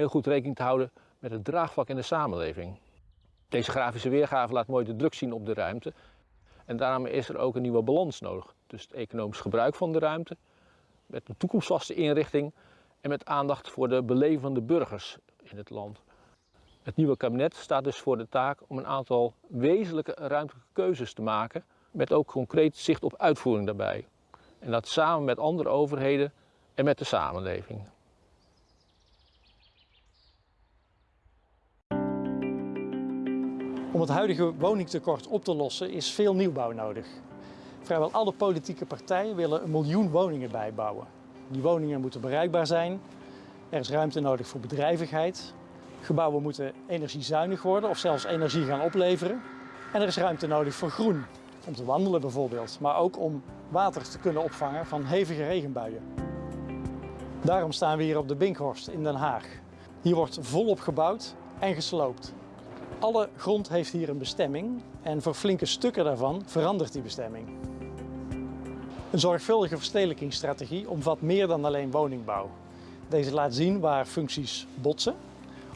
heel goed rekening te houden met het draagvlak in de samenleving. Deze grafische weergave laat mooi de druk zien op de ruimte. En daarom is er ook een nieuwe balans nodig tussen het economisch gebruik van de ruimte, met een toekomstvaste inrichting en met aandacht voor de beleving van de burgers in het land. Het nieuwe kabinet staat dus voor de taak om een aantal wezenlijke ruimtelijke keuzes te maken, met ook concreet zicht op uitvoering daarbij. En dat samen met andere overheden en met de samenleving. Om het huidige woningtekort op te lossen is veel nieuwbouw nodig. Vrijwel alle politieke partijen willen een miljoen woningen bijbouwen. Die woningen moeten bereikbaar zijn. Er is ruimte nodig voor bedrijvigheid. Gebouwen moeten energiezuinig worden of zelfs energie gaan opleveren. En er is ruimte nodig voor groen, om te wandelen bijvoorbeeld, maar ook om water te kunnen opvangen van hevige regenbuien. Daarom staan we hier op de Binkhorst in Den Haag. Hier wordt volop gebouwd en gesloopt. Alle grond heeft hier een bestemming en voor flinke stukken daarvan verandert die bestemming. Een zorgvuldige verstedelijkingsstrategie omvat meer dan alleen woningbouw. Deze laat zien waar functies botsen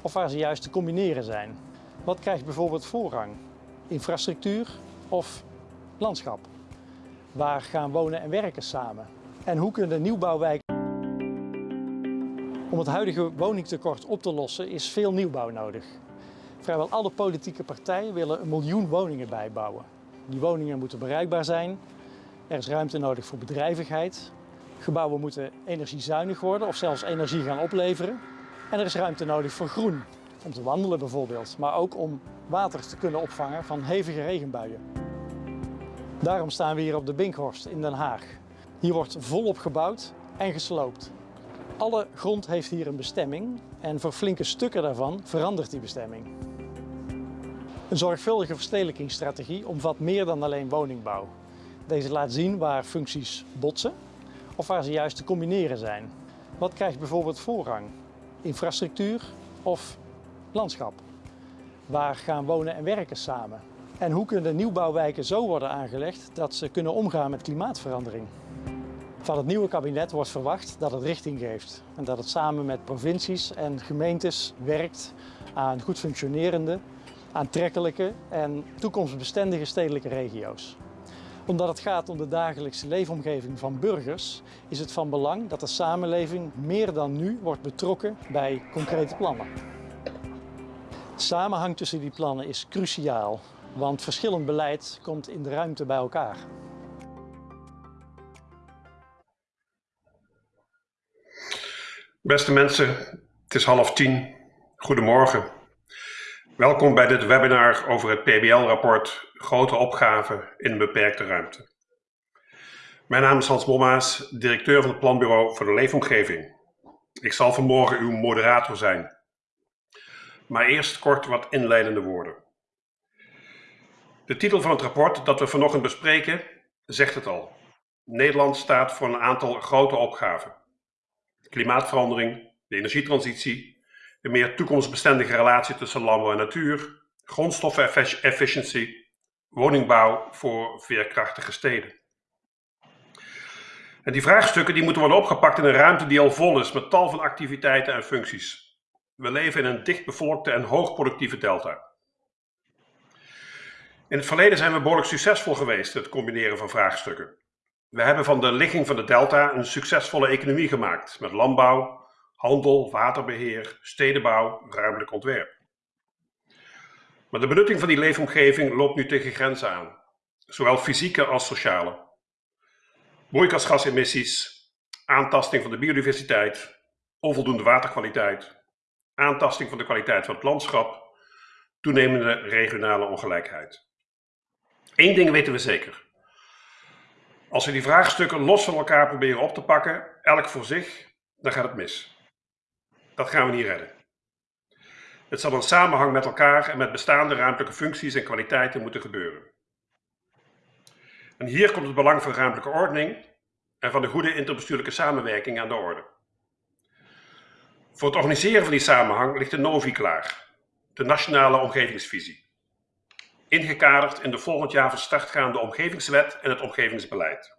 of waar ze juist te combineren zijn. Wat krijgt bijvoorbeeld voorrang? Infrastructuur of landschap? Waar gaan wonen en werken samen? En hoe kunnen nieuwbouwwijken... Om het huidige woningtekort op te lossen is veel nieuwbouw nodig. Vrijwel alle politieke partijen willen een miljoen woningen bijbouwen. Die woningen moeten bereikbaar zijn. Er is ruimte nodig voor bedrijvigheid. Gebouwen moeten energiezuinig worden of zelfs energie gaan opleveren. En er is ruimte nodig voor groen, om te wandelen bijvoorbeeld, maar ook om water te kunnen opvangen van hevige regenbuien. Daarom staan we hier op de Binkhorst in Den Haag. Hier wordt volop gebouwd en gesloopt. Alle grond heeft hier een bestemming en voor flinke stukken daarvan verandert die bestemming. Een zorgvuldige verstedelijkingsstrategie omvat meer dan alleen woningbouw. Deze laat zien waar functies botsen of waar ze juist te combineren zijn. Wat krijgt bijvoorbeeld voorrang? Infrastructuur of landschap? Waar gaan wonen en werken samen? En hoe kunnen nieuwbouwwijken zo worden aangelegd dat ze kunnen omgaan met klimaatverandering? Van het nieuwe kabinet wordt verwacht dat het richting geeft en dat het samen met provincies en gemeentes werkt aan goed functionerende, aantrekkelijke en toekomstbestendige stedelijke regio's. Omdat het gaat om de dagelijkse leefomgeving van burgers, is het van belang dat de samenleving meer dan nu wordt betrokken bij concrete plannen. De samenhang tussen die plannen is cruciaal, want verschillend beleid komt in de ruimte bij elkaar. Beste mensen, het is half tien. Goedemorgen. Welkom bij dit webinar over het PBL-rapport Grote opgaven in beperkte ruimte. Mijn naam is Hans Bommaas, directeur van het Planbureau voor de Leefomgeving. Ik zal vanmorgen uw moderator zijn. Maar eerst kort wat inleidende woorden. De titel van het rapport dat we vanochtend bespreken zegt het al. Nederland staat voor een aantal grote opgaven klimaatverandering, de energietransitie, een meer toekomstbestendige relatie tussen landbouw en natuur, grondstoffenefficiëntie, woningbouw voor veerkrachtige steden. En die vraagstukken die moeten worden opgepakt in een ruimte die al vol is met tal van activiteiten en functies. We leven in een dichtbevolkte en hoogproductieve delta. In het verleden zijn we behoorlijk succesvol geweest het combineren van vraagstukken. We hebben van de ligging van de delta een succesvolle economie gemaakt met landbouw, handel, waterbeheer, stedenbouw, ruimtelijk ontwerp. Maar de benutting van die leefomgeving loopt nu tegen grenzen aan, zowel fysieke als sociale. Broeikasgasemissies, aantasting van de biodiversiteit, onvoldoende waterkwaliteit, aantasting van de kwaliteit van het landschap, toenemende regionale ongelijkheid. Eén ding weten we zeker. Als we die vraagstukken los van elkaar proberen op te pakken, elk voor zich, dan gaat het mis. Dat gaan we niet redden. Het zal in samenhang met elkaar en met bestaande ruimtelijke functies en kwaliteiten moeten gebeuren. En hier komt het belang van ruimtelijke ordening en van de goede interbestuurlijke samenwerking aan de orde. Voor het organiseren van die samenhang ligt de NOVI klaar, de Nationale Omgevingsvisie ingekaderd in de volgend jaar van start gaande omgevingswet en het omgevingsbeleid.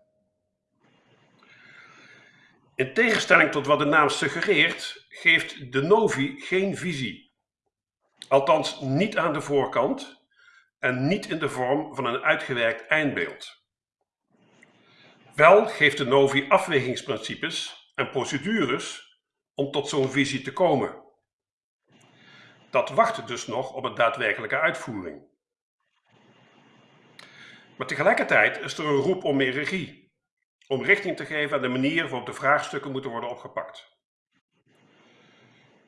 In tegenstelling tot wat de naam suggereert, geeft de Novi geen visie. Althans niet aan de voorkant en niet in de vorm van een uitgewerkt eindbeeld. Wel geeft de Novi afwegingsprincipes en procedures om tot zo'n visie te komen. Dat wacht dus nog op een daadwerkelijke uitvoering. Maar tegelijkertijd is er een roep om meer regie, om richting te geven aan de manier waarop de vraagstukken moeten worden opgepakt.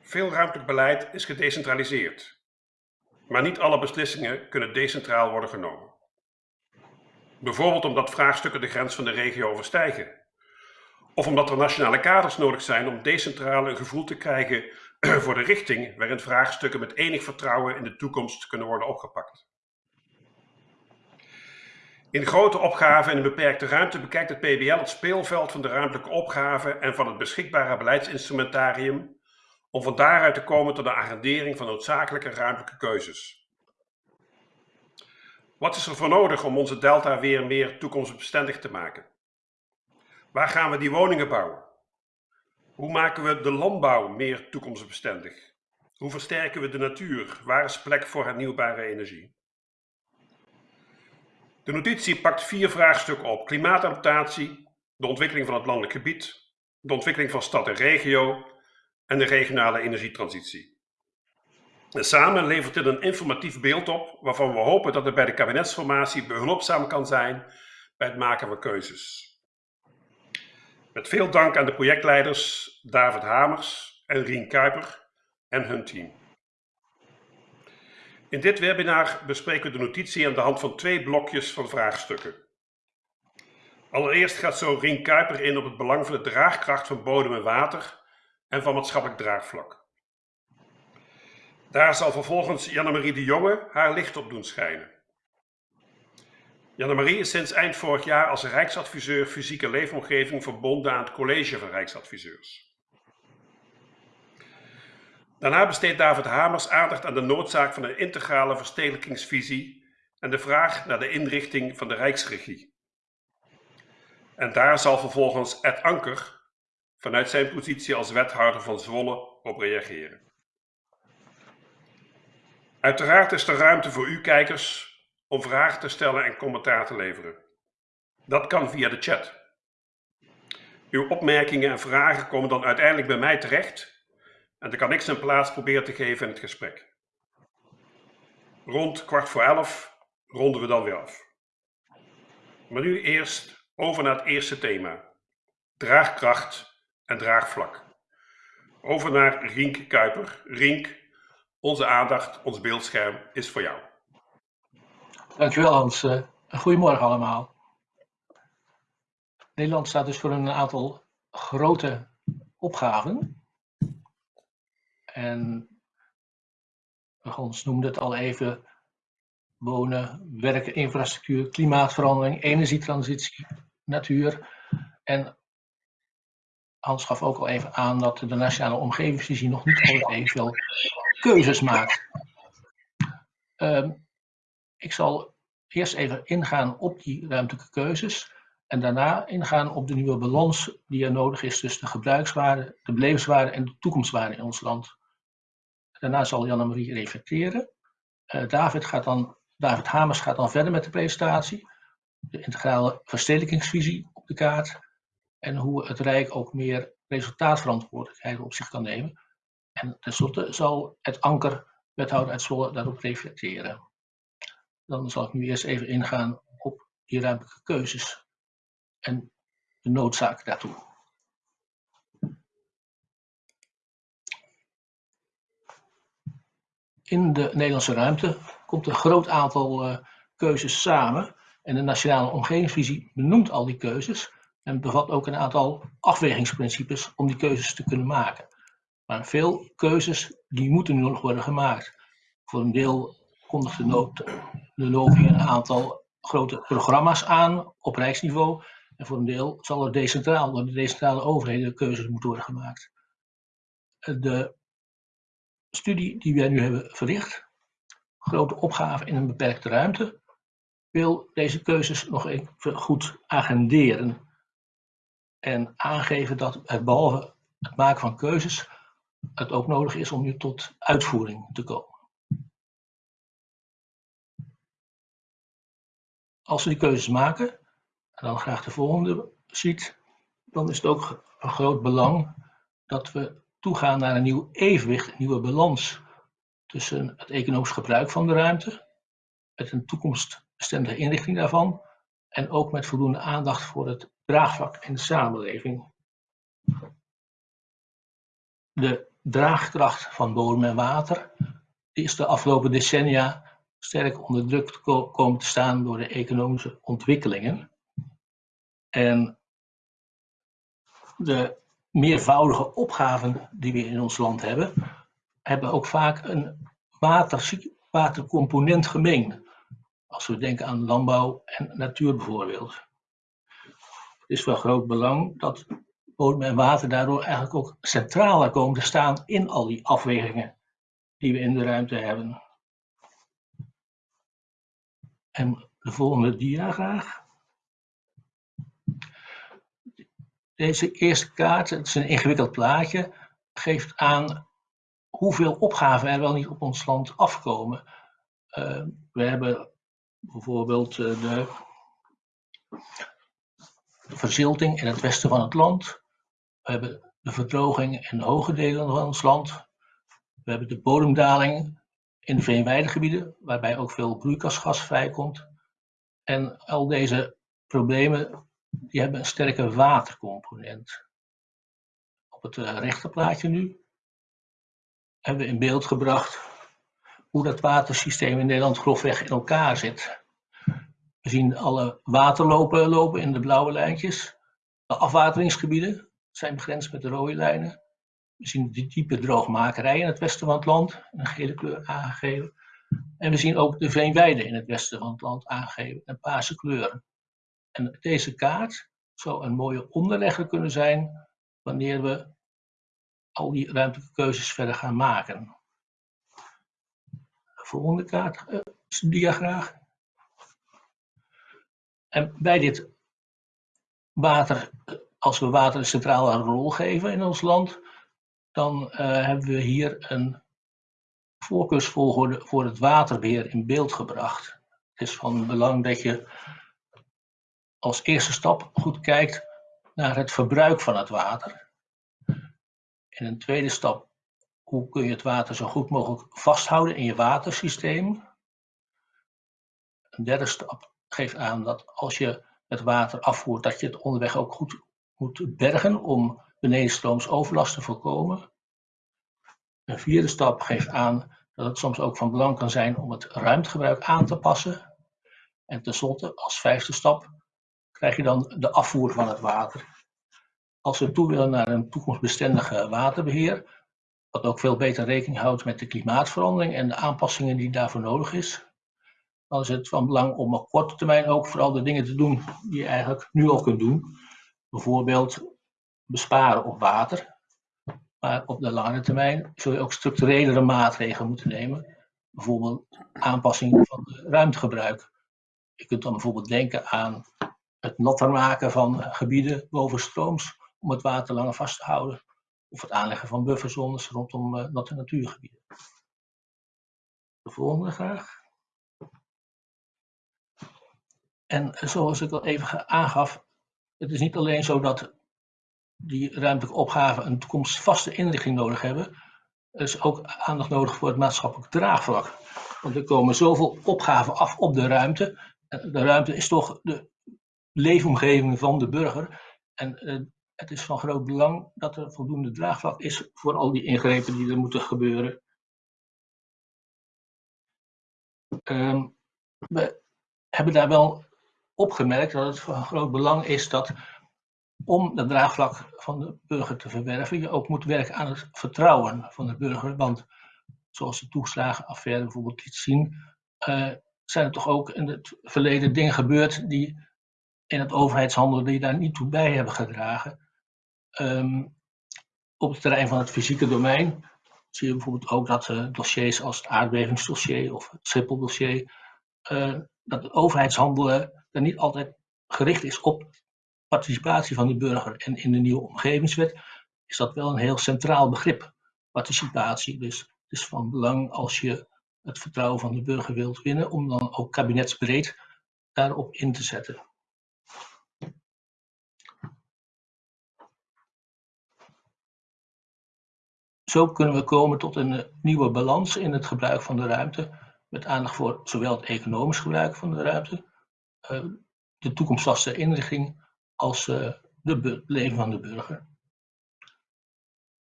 Veel ruimtelijk beleid is gedecentraliseerd, maar niet alle beslissingen kunnen decentraal worden genomen. Bijvoorbeeld omdat vraagstukken de grens van de regio overstijgen. Of omdat er nationale kaders nodig zijn om decentraal een gevoel te krijgen voor de richting waarin vraagstukken met enig vertrouwen in de toekomst kunnen worden opgepakt. In grote opgaven in een beperkte ruimte bekijkt het PBL het speelveld van de ruimtelijke opgaven en van het beschikbare beleidsinstrumentarium om van daaruit te komen tot de agendering van noodzakelijke ruimtelijke keuzes. Wat is er voor nodig om onze delta weer meer toekomstbestendig te maken? Waar gaan we die woningen bouwen? Hoe maken we de landbouw meer toekomstbestendig? Hoe versterken we de natuur? Waar is plek voor hernieuwbare energie? De notitie pakt vier vraagstukken op. Klimaatadaptatie, de ontwikkeling van het landelijk gebied, de ontwikkeling van stad en regio en de regionale energietransitie. En samen levert dit een informatief beeld op waarvan we hopen dat het bij de kabinetsformatie behulpzaam kan zijn bij het maken van keuzes. Met veel dank aan de projectleiders David Hamers en Rien Kuiper en hun team. In dit webinar bespreken we de notitie aan de hand van twee blokjes van vraagstukken. Allereerst gaat zo Rien Kuiper in op het belang van de draagkracht van bodem en water en van maatschappelijk draagvlak. Daar zal vervolgens Janne-Marie de Jonge haar licht op doen schijnen. Janne-Marie is sinds eind vorig jaar als Rijksadviseur Fysieke Leefomgeving verbonden aan het College van Rijksadviseurs. Daarna besteedt David Hamers aandacht aan de noodzaak van een integrale verstedelijkingsvisie en de vraag naar de inrichting van de Rijksregie. En daar zal vervolgens Ed Anker vanuit zijn positie als wethouder van Zwolle op reageren. Uiteraard is er ruimte voor u kijkers om vragen te stellen en commentaar te leveren. Dat kan via de chat. Uw opmerkingen en vragen komen dan uiteindelijk bij mij terecht en dan kan ik zijn plaats proberen te geven in het gesprek. Rond kwart voor elf ronden we dan weer af. Maar nu eerst over naar het eerste thema. Draagkracht en draagvlak. Over naar Rienk Kuiper. Rienk, onze aandacht, ons beeldscherm is voor jou. Dankjewel Hans. Uh, goedemorgen allemaal. Nederland staat dus voor een aantal grote opgaven. En Hans noemde het al even. Wonen, werken, infrastructuur, klimaatverandering, energietransitie, natuur. En Hans gaf ook al even aan dat de Nationale Omgevingsvisie nog niet altijd evenveel keuzes maakt. Um, ik zal eerst even ingaan op die ruimtelijke keuzes en daarna ingaan op de nieuwe balans die er nodig is tussen de gebruikswaarde, de belevenswaarde en de toekomstwaarde in ons land. Daarna zal Janne-Marie reflecteren. Uh, David, gaat dan, David Hamers gaat dan verder met de presentatie. De integrale verstedelijkingsvisie op de kaart. En hoe het Rijk ook meer resultaatverantwoordelijkheid op zich kan nemen. En tenslotte zal het anker, wethouder uit Zwolle, daarop reflecteren. Dan zal ik nu eerst even ingaan op die ruimtelijke keuzes en de noodzaak daartoe. In de Nederlandse ruimte komt een groot aantal uh, keuzes samen en de Nationale Omgevingsvisie benoemt al die keuzes en bevat ook een aantal afwegingsprincipes om die keuzes te kunnen maken. Maar veel keuzes die moeten nu nog worden gemaakt. Voor een deel kondigt de, nood, de LOVI een aantal grote programma's aan op rijksniveau. En voor een deel zal er decentraal, door de decentrale overheden keuzes moeten worden gemaakt. De studie die wij nu hebben verricht, grote opgave in een beperkte ruimte, wil deze keuzes nog even goed agenderen. En aangeven dat het behalve het maken van keuzes, het ook nodig is om nu tot uitvoering te komen. Als we die keuzes maken, en dan graag de volgende ziet, dan is het ook een groot belang dat we toegaan naar een nieuw evenwicht, een nieuwe balans tussen het economisch gebruik van de ruimte, met een toekomstbestendige inrichting daarvan en ook met voldoende aandacht voor het draagvlak in de samenleving. De draagkracht van bodem en water is de afgelopen decennia sterk onder druk komen te staan door de economische ontwikkelingen. En de meervoudige opgaven die we in ons land hebben, hebben ook vaak een water, watercomponent gemeen. Als we denken aan landbouw en natuur bijvoorbeeld. Het is van groot belang dat bodem en water daardoor eigenlijk ook centraler komen te staan in al die afwegingen die we in de ruimte hebben. En de volgende dia graag. Deze eerste kaart, het is een ingewikkeld plaatje, geeft aan hoeveel opgaven er wel niet op ons land afkomen. Uh, we hebben bijvoorbeeld uh, de verzilting in het westen van het land. We hebben de verdroging in de hoge delen van ons land. We hebben de bodemdaling in de veenweidegebieden, waarbij ook veel broeikasgas vrijkomt. En al deze problemen die hebben een sterke watercomponent. Op het uh, rechterplaatje nu hebben we in beeld gebracht hoe dat watersysteem in Nederland grofweg in elkaar zit. We zien alle waterlopen lopen in de blauwe lijntjes. De afwateringsgebieden zijn begrensd met de rode lijnen. We zien de diepe droogmakerij in het westen van het land, in een gele kleur aangegeven. En we zien ook de veenweiden in het westen van het land aangegeven, in paarse kleuren. En deze kaart zou een mooie onderlegger kunnen zijn wanneer we al die ruimtelijke keuzes verder gaan maken. De volgende kaart, uh, dia graag. En bij dit water, als we water een centrale rol geven in ons land, dan uh, hebben we hier een voorkeursvolgorde voor het waterbeheer in beeld gebracht. Het is van belang dat je als eerste stap goed kijkt naar het verbruik van het water. In een tweede stap, hoe kun je het water zo goed mogelijk vasthouden in je watersysteem. Een derde stap geeft aan dat als je het water afvoert, dat je het onderweg ook goed moet bergen om benedenstrooms overlast te voorkomen. Een vierde stap geeft aan dat het soms ook van belang kan zijn om het ruimtegebruik aan te passen. En tenslotte, als vijfde stap, krijg je dan de afvoer van het water. Als we toe willen naar een toekomstbestendige waterbeheer, wat ook veel beter rekening houdt met de klimaatverandering en de aanpassingen die daarvoor nodig is, dan is het van belang om op korte termijn ook vooral de dingen te doen die je eigenlijk nu al kunt doen. Bijvoorbeeld besparen op water. Maar op de lange termijn zul je ook structurelere maatregelen moeten nemen. Bijvoorbeeld aanpassing van ruimtegebruik. Je kunt dan bijvoorbeeld denken aan het natter maken van gebieden boven strooms om het water langer vast te houden. Of het aanleggen van bufferzones rondom uh, natte natuurgebieden. De volgende graag. En zoals ik al even aangaf, het is niet alleen zo dat die ruimtelijke opgaven een toekomstvaste inrichting nodig hebben. Er is ook aandacht nodig voor het maatschappelijk draagvlak. Want er komen zoveel opgaven af op de ruimte. De ruimte is toch de leefomgeving van de burger. En uh, het is van groot belang dat er voldoende draagvlak is voor al die ingrepen die er moeten gebeuren. Um, we hebben daar wel opgemerkt dat het van groot belang is dat om het draagvlak van de burger te verwerven, je ook moet werken aan het vertrouwen van de burger. Want zoals de toeslagenaffaire bijvoorbeeld liet zien, uh, zijn er toch ook in het verleden dingen gebeurd die in het overheidshandel die daar niet toe bij hebben gedragen. Um, op het terrein van het fysieke domein zie je bijvoorbeeld ook dat uh, dossiers als het aardbevingsdossier of het Schiphol-dossier, uh, dat het overheidshandelen er niet altijd gericht is op participatie van de burger en in de nieuwe omgevingswet is dat wel een heel centraal begrip, participatie. Dus het is van belang als je het vertrouwen van de burger wilt winnen, om dan ook kabinetsbreed daarop in te zetten. Zo kunnen we komen tot een nieuwe balans in het gebruik van de ruimte, met aandacht voor zowel het economisch gebruik van de ruimte, eh, de toekomstvaste inrichting, als uh, de leven van de burger.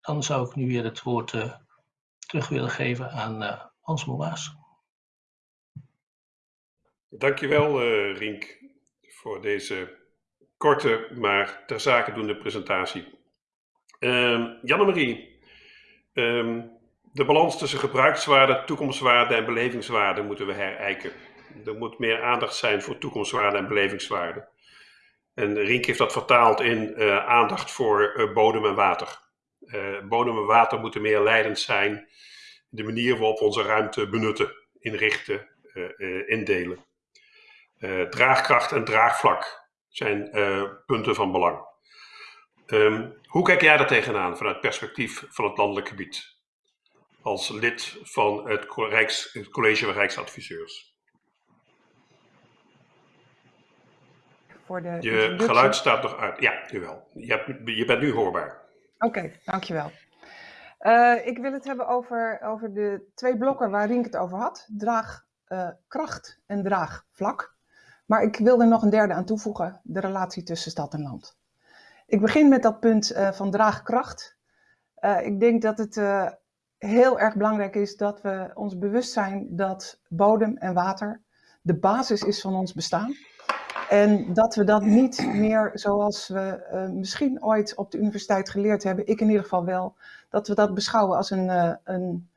Dan zou ik nu weer het woord terug willen geven aan Hans Moaas. Dankjewel Rink voor deze korte, maar ter zake doende presentatie. Uh, Janne-Marie, um, de balans tussen gebruikswaarde, toekomstwaarde en belevingswaarde moeten we herijken. Er moet meer aandacht zijn voor toekomstwaarde en belevingswaarde. En Rink heeft dat vertaald in uh, aandacht voor uh, bodem en water. bodem en water moeten meer leidend zijn de manier waarop we onze ruimte benutten, inrichten, indelen. Draagkracht en draagvlak zijn punten van belang. Um, hoe kijk jij daar tegenaan vanuit het perspectief van het landelijk gebied? Als lid van het, Rijks, het College van Rijksadviseurs. Voor de je geluid staat nog uit. Ja, nu wel. Je, hebt, je bent nu hoorbaar. Oké, okay, dankjewel. Uh, ik wil het hebben over, over de twee blokken waar Rink het over had. Draagkracht en draagvlak. Maar ik wil er nog een derde aan toevoegen, de relatie tussen stad en land. Ik begin met dat punt uh, van draagkracht. Uh, ik denk dat het uh, heel erg belangrijk is dat we ons bewust zijn dat bodem en water de basis is van ons bestaan. En dat we dat niet meer zoals we misschien ooit op de universiteit geleerd hebben, ik in ieder geval wel, dat we dat beschouwen als een, een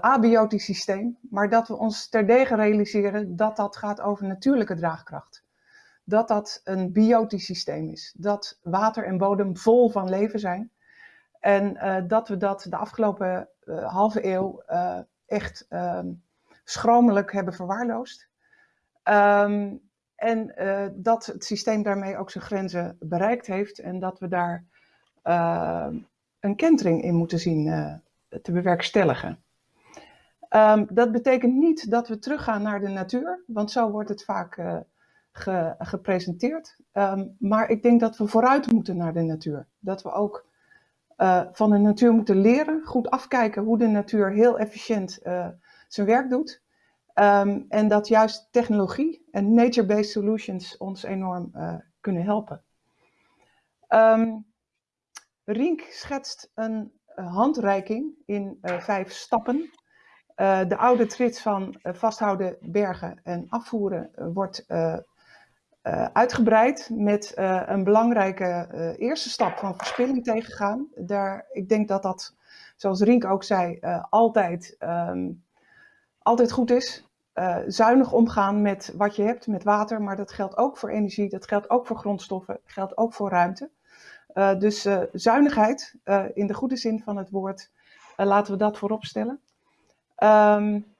abiotisch systeem, maar dat we ons terdege realiseren dat dat gaat over natuurlijke draagkracht. Dat dat een biotisch systeem is, dat water en bodem vol van leven zijn. En uh, dat we dat de afgelopen uh, halve eeuw echt ehm, schromelijk hebben verwaarloosd. Um, en dat het systeem daarmee ook zijn grenzen bereikt heeft en dat we daar een kentering in moeten zien te bewerkstelligen. Dat betekent niet dat we teruggaan naar de natuur, want zo wordt het vaak ge, gepresenteerd. Um, maar ik denk dat we vooruit moeten naar de natuur. Dat we ook uh, van de natuur moeten leren, goed afkijken hoe de natuur heel efficiënt uh, zijn werk doet. Um, en dat juist technologie en nature-based solutions ons enorm kunnen helpen. Rink schetst een handreiking in vijf stappen. De oude trits van vasthouden, bergen en afvoeren wordt uitgebreid met een belangrijke eerste stap van verspilling tegengaan. Daar, ik denk dat dat, zoals Rink ook zei, altijd, um, altijd goed is. zuinig omgaan met wat je hebt, met water, maar dat geldt ook voor energie, dat geldt ook voor grondstoffen, geldt ook voor ruimte. dus zuinigheid, in de goede zin van het woord, laten we dat voorop stellen. Um,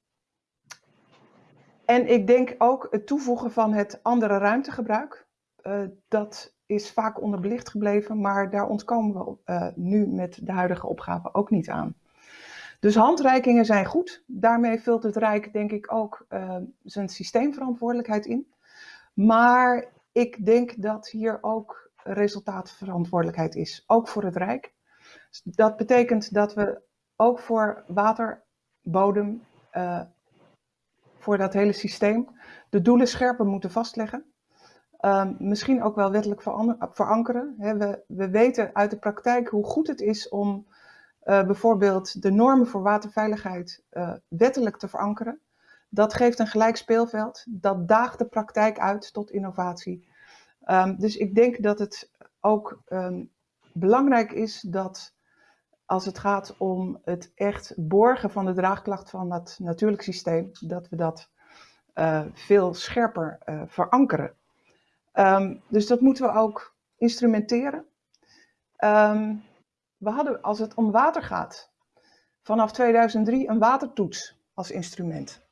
en ik denk ook het toevoegen van het andere ruimtegebruik. Uh, dat is vaak onderbelicht gebleven, maar daar ontkomen we uh, nu met de huidige opgave ook niet aan. Dus handreikingen zijn goed. Daarmee vult het Rijk denk ik ook uh, zijn systeemverantwoordelijkheid in. Maar ik denk dat hier ook resultaatverantwoordelijkheid is, ook voor het Rijk. Dat betekent dat we ook voor water bodem voor dat hele systeem. De doelen scherper moeten vastleggen. Uh, misschien ook wel wettelijk verankeren. We, we, weten uit de praktijk hoe goed het is om uh, bijvoorbeeld de normen voor waterveiligheid uh, wettelijk te verankeren. Dat geeft een gelijk speelveld. Dat daagt de praktijk uit tot innovatie. Um, dus ik denk dat het ook um, belangrijk is dat als het gaat om het echt borgen van de draagklacht van dat natuurlijk systeem, dat we dat uh, veel scherper uh, verankeren. Um, dus dat moeten we ook instrumenteren. Um, we hadden, als het om water gaat, vanaf 2003 een watertoets als instrument.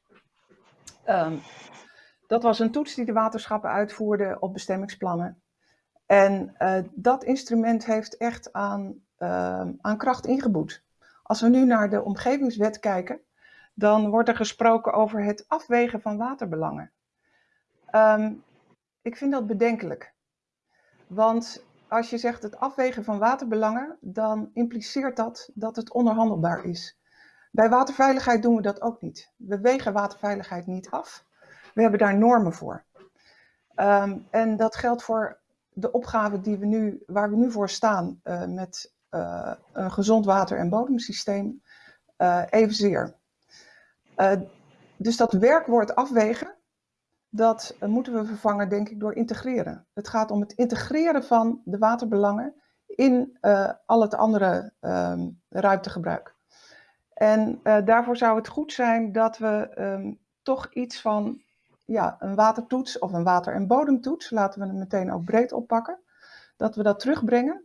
Um, dat was een toets die de waterschappen uitvoerden op bestemmingsplannen. En dat instrument heeft echt aan, aan kracht ingeboet. Als we nu naar de omgevingswet kijken, dan wordt er gesproken over het afwegen van waterbelangen. Ehm, ik vind dat bedenkelijk. Want als je zegt het afwegen van waterbelangen, dan impliceert dat dat het onderhandelbaar is. Bij waterveiligheid doen we dat ook niet. We wegen waterveiligheid niet af. We hebben daar normen voor. Ehm, en dat geldt voor de opgave die we nu, waar we nu voor staan uh, met een gezond water- en bodemsysteem uh, evenzeer. dus dat werkwoord afwegen, dat moeten we vervangen, denk ik, door integreren. Het gaat om het integreren van de waterbelangen in al het andere um, ruimtegebruik. En daarvoor zou het goed zijn dat we um, toch iets van ja, een watertoets of een water- en bodemtoets, laten we het meteen ook breed oppakken, dat we dat terugbrengen.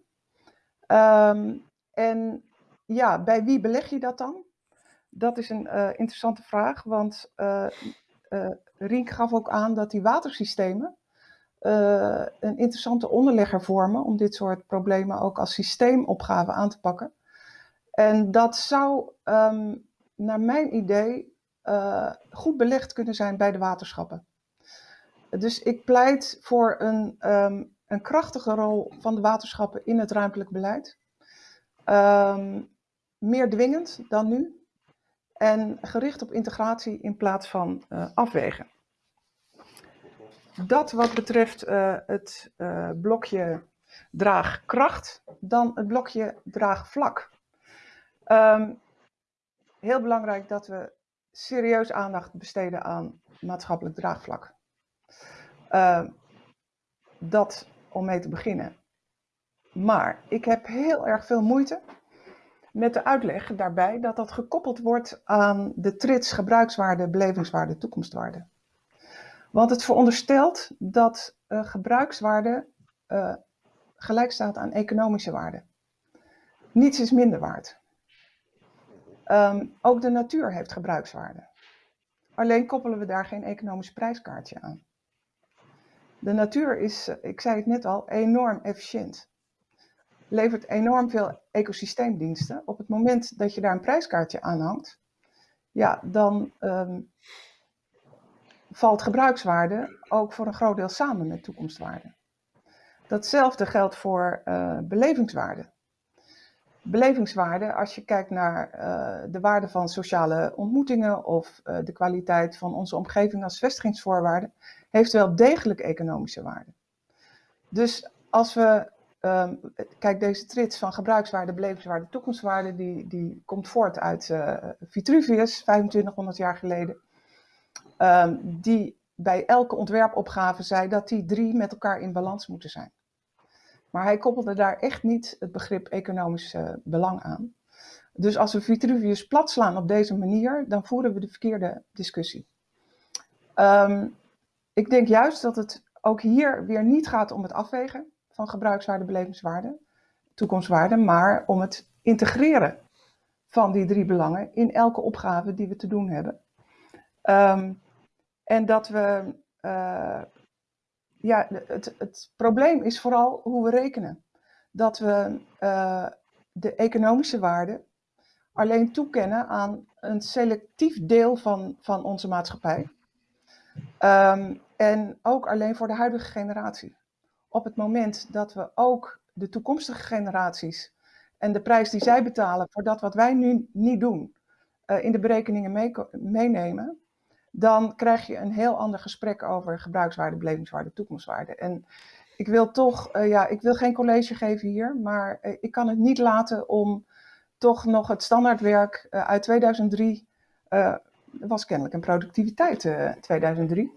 Um, en ja, bij wie beleg je dat dan? Dat is een uh, interessante vraag, want uh, Rink gaf ook aan dat die watersystemen een interessante onderlegger vormen om dit soort problemen ook als systeemopgave aan te pakken. En dat zou, um, naar mijn idee, goed belegd kunnen zijn bij de waterschappen. Dus ik pleit voor een, um, een krachtige rol van de waterschappen in het ruimtelijk beleid. Um, meer dwingend dan nu en gericht op integratie in plaats van uh, afwegen. Dat wat betreft uh, het uh, blokje draagkracht, dan het blokje draagvlak. Um, heel belangrijk dat we serieus aandacht besteden aan maatschappelijk draagvlak. Uh, dat om mee te beginnen. Maar ik heb heel erg veel moeite met de uitleg daarbij dat dat gekoppeld wordt aan de trits gebruikswaarde, belevingswaarde, toekomstwaarde. Want het veronderstelt dat uh, gebruikswaarde uh, gelijk staat aan economische waarde. Niets is minder waard. Um, ook de natuur heeft gebruikswaarde. Alleen koppelen we daar geen economisch prijskaartje aan. De natuur is, eh, ik zei het net al, enorm efficiënt levert enorm veel ecosysteemdiensten. Op het moment dat je daar een prijskaartje aan hangt, ja, dan um, valt gebruikswaarde ook voor een groot deel samen met toekomstwaarde. Datzelfde geldt voor uh, belevingswaarde. Belevingswaarde, als je kijkt naar uh, de waarde van sociale ontmoetingen of uh, de kwaliteit van onze omgeving als vestigingsvoorwaarde, heeft wel degelijk economische waarde. Dus als we Um, kijk, deze trits van gebruikswaarde, belevingswaarde, toekomstwaarde, die, die komt voort uit uh, Vitruvius, 2500 jaar geleden. Um, die bij elke ontwerpopgave zei dat die drie met elkaar in balans moeten zijn. Maar hij koppelde daar echt niet het begrip economisch uh, belang aan. Dus als we Vitruvius platslaan op deze manier, dan voeren we de verkeerde discussie. Um, ik denk juist dat het ook hier weer niet gaat om het afwegen van gebruikswaarde, belevingswaarde, toekomstwaarde, maar om het integreren van die drie belangen in elke opgave die we te doen hebben. Um, en dat we, uh, ja, het, het probleem is vooral hoe we rekenen. Dat we uh, de economische waarde alleen toekennen aan een selectief deel van, van onze maatschappij. Um, en ook alleen voor de huidige generatie op het moment dat we ook de toekomstige generaties en de prijs die zij betalen voor dat wat wij nu niet doen, uh, in de berekeningen mee, meenemen, dan krijg je een heel ander gesprek over gebruikswaarde, belevingswaarde, toekomstwaarde. En ik wil toch, uh, ja, ik wil geen college geven hier, maar uh, ik kan het niet laten om toch nog het standaardwerk uit 2003, was kennelijk een productiviteit 2003,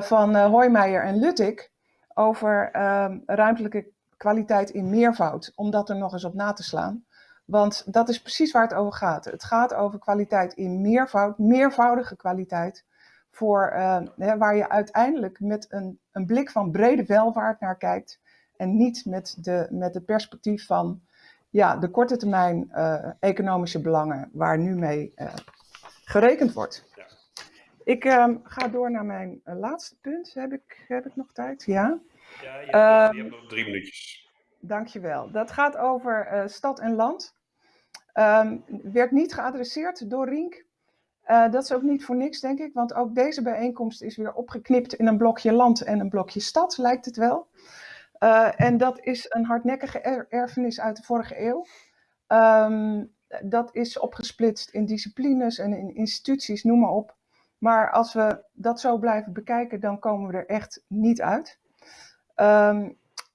van Hoijmeijer en Luttig, over um, ruimtelijke kwaliteit in meervoud, om dat er nog eens op na te slaan. Want dat is precies waar het over gaat. Het gaat over kwaliteit in meervoud, meervoudige kwaliteit, voor, uh, hè, waar je uiteindelijk met een, een blik van brede welvaart naar kijkt en niet met, de, met het perspectief van ja, de korte termijn uh, economische belangen waar nu mee uh, gerekend wordt. Ik ga door naar mijn laatste punt. Heb ik, heb ik nog tijd? Ja. Ja, je hebt, nog, Ehm, je hebt nog drie minuutjes. Dankjewel. Dat gaat over eh, stad en land. Ehm, werd niet geadresseerd door Rink. Eh, dat is ook niet voor niks, denk ik, want ook deze bijeenkomst is weer opgeknipt in een blokje land en een blokje stad, lijkt het wel. Eh, en dat is een hardnekkige er- erfenis uit de vorige eeuw. Ehm, dat is opgesplitst in disciplines en in instituties, noem maar op. Maar als we dat zo blijven bekijken, dan komen we er echt niet uit. Ehm,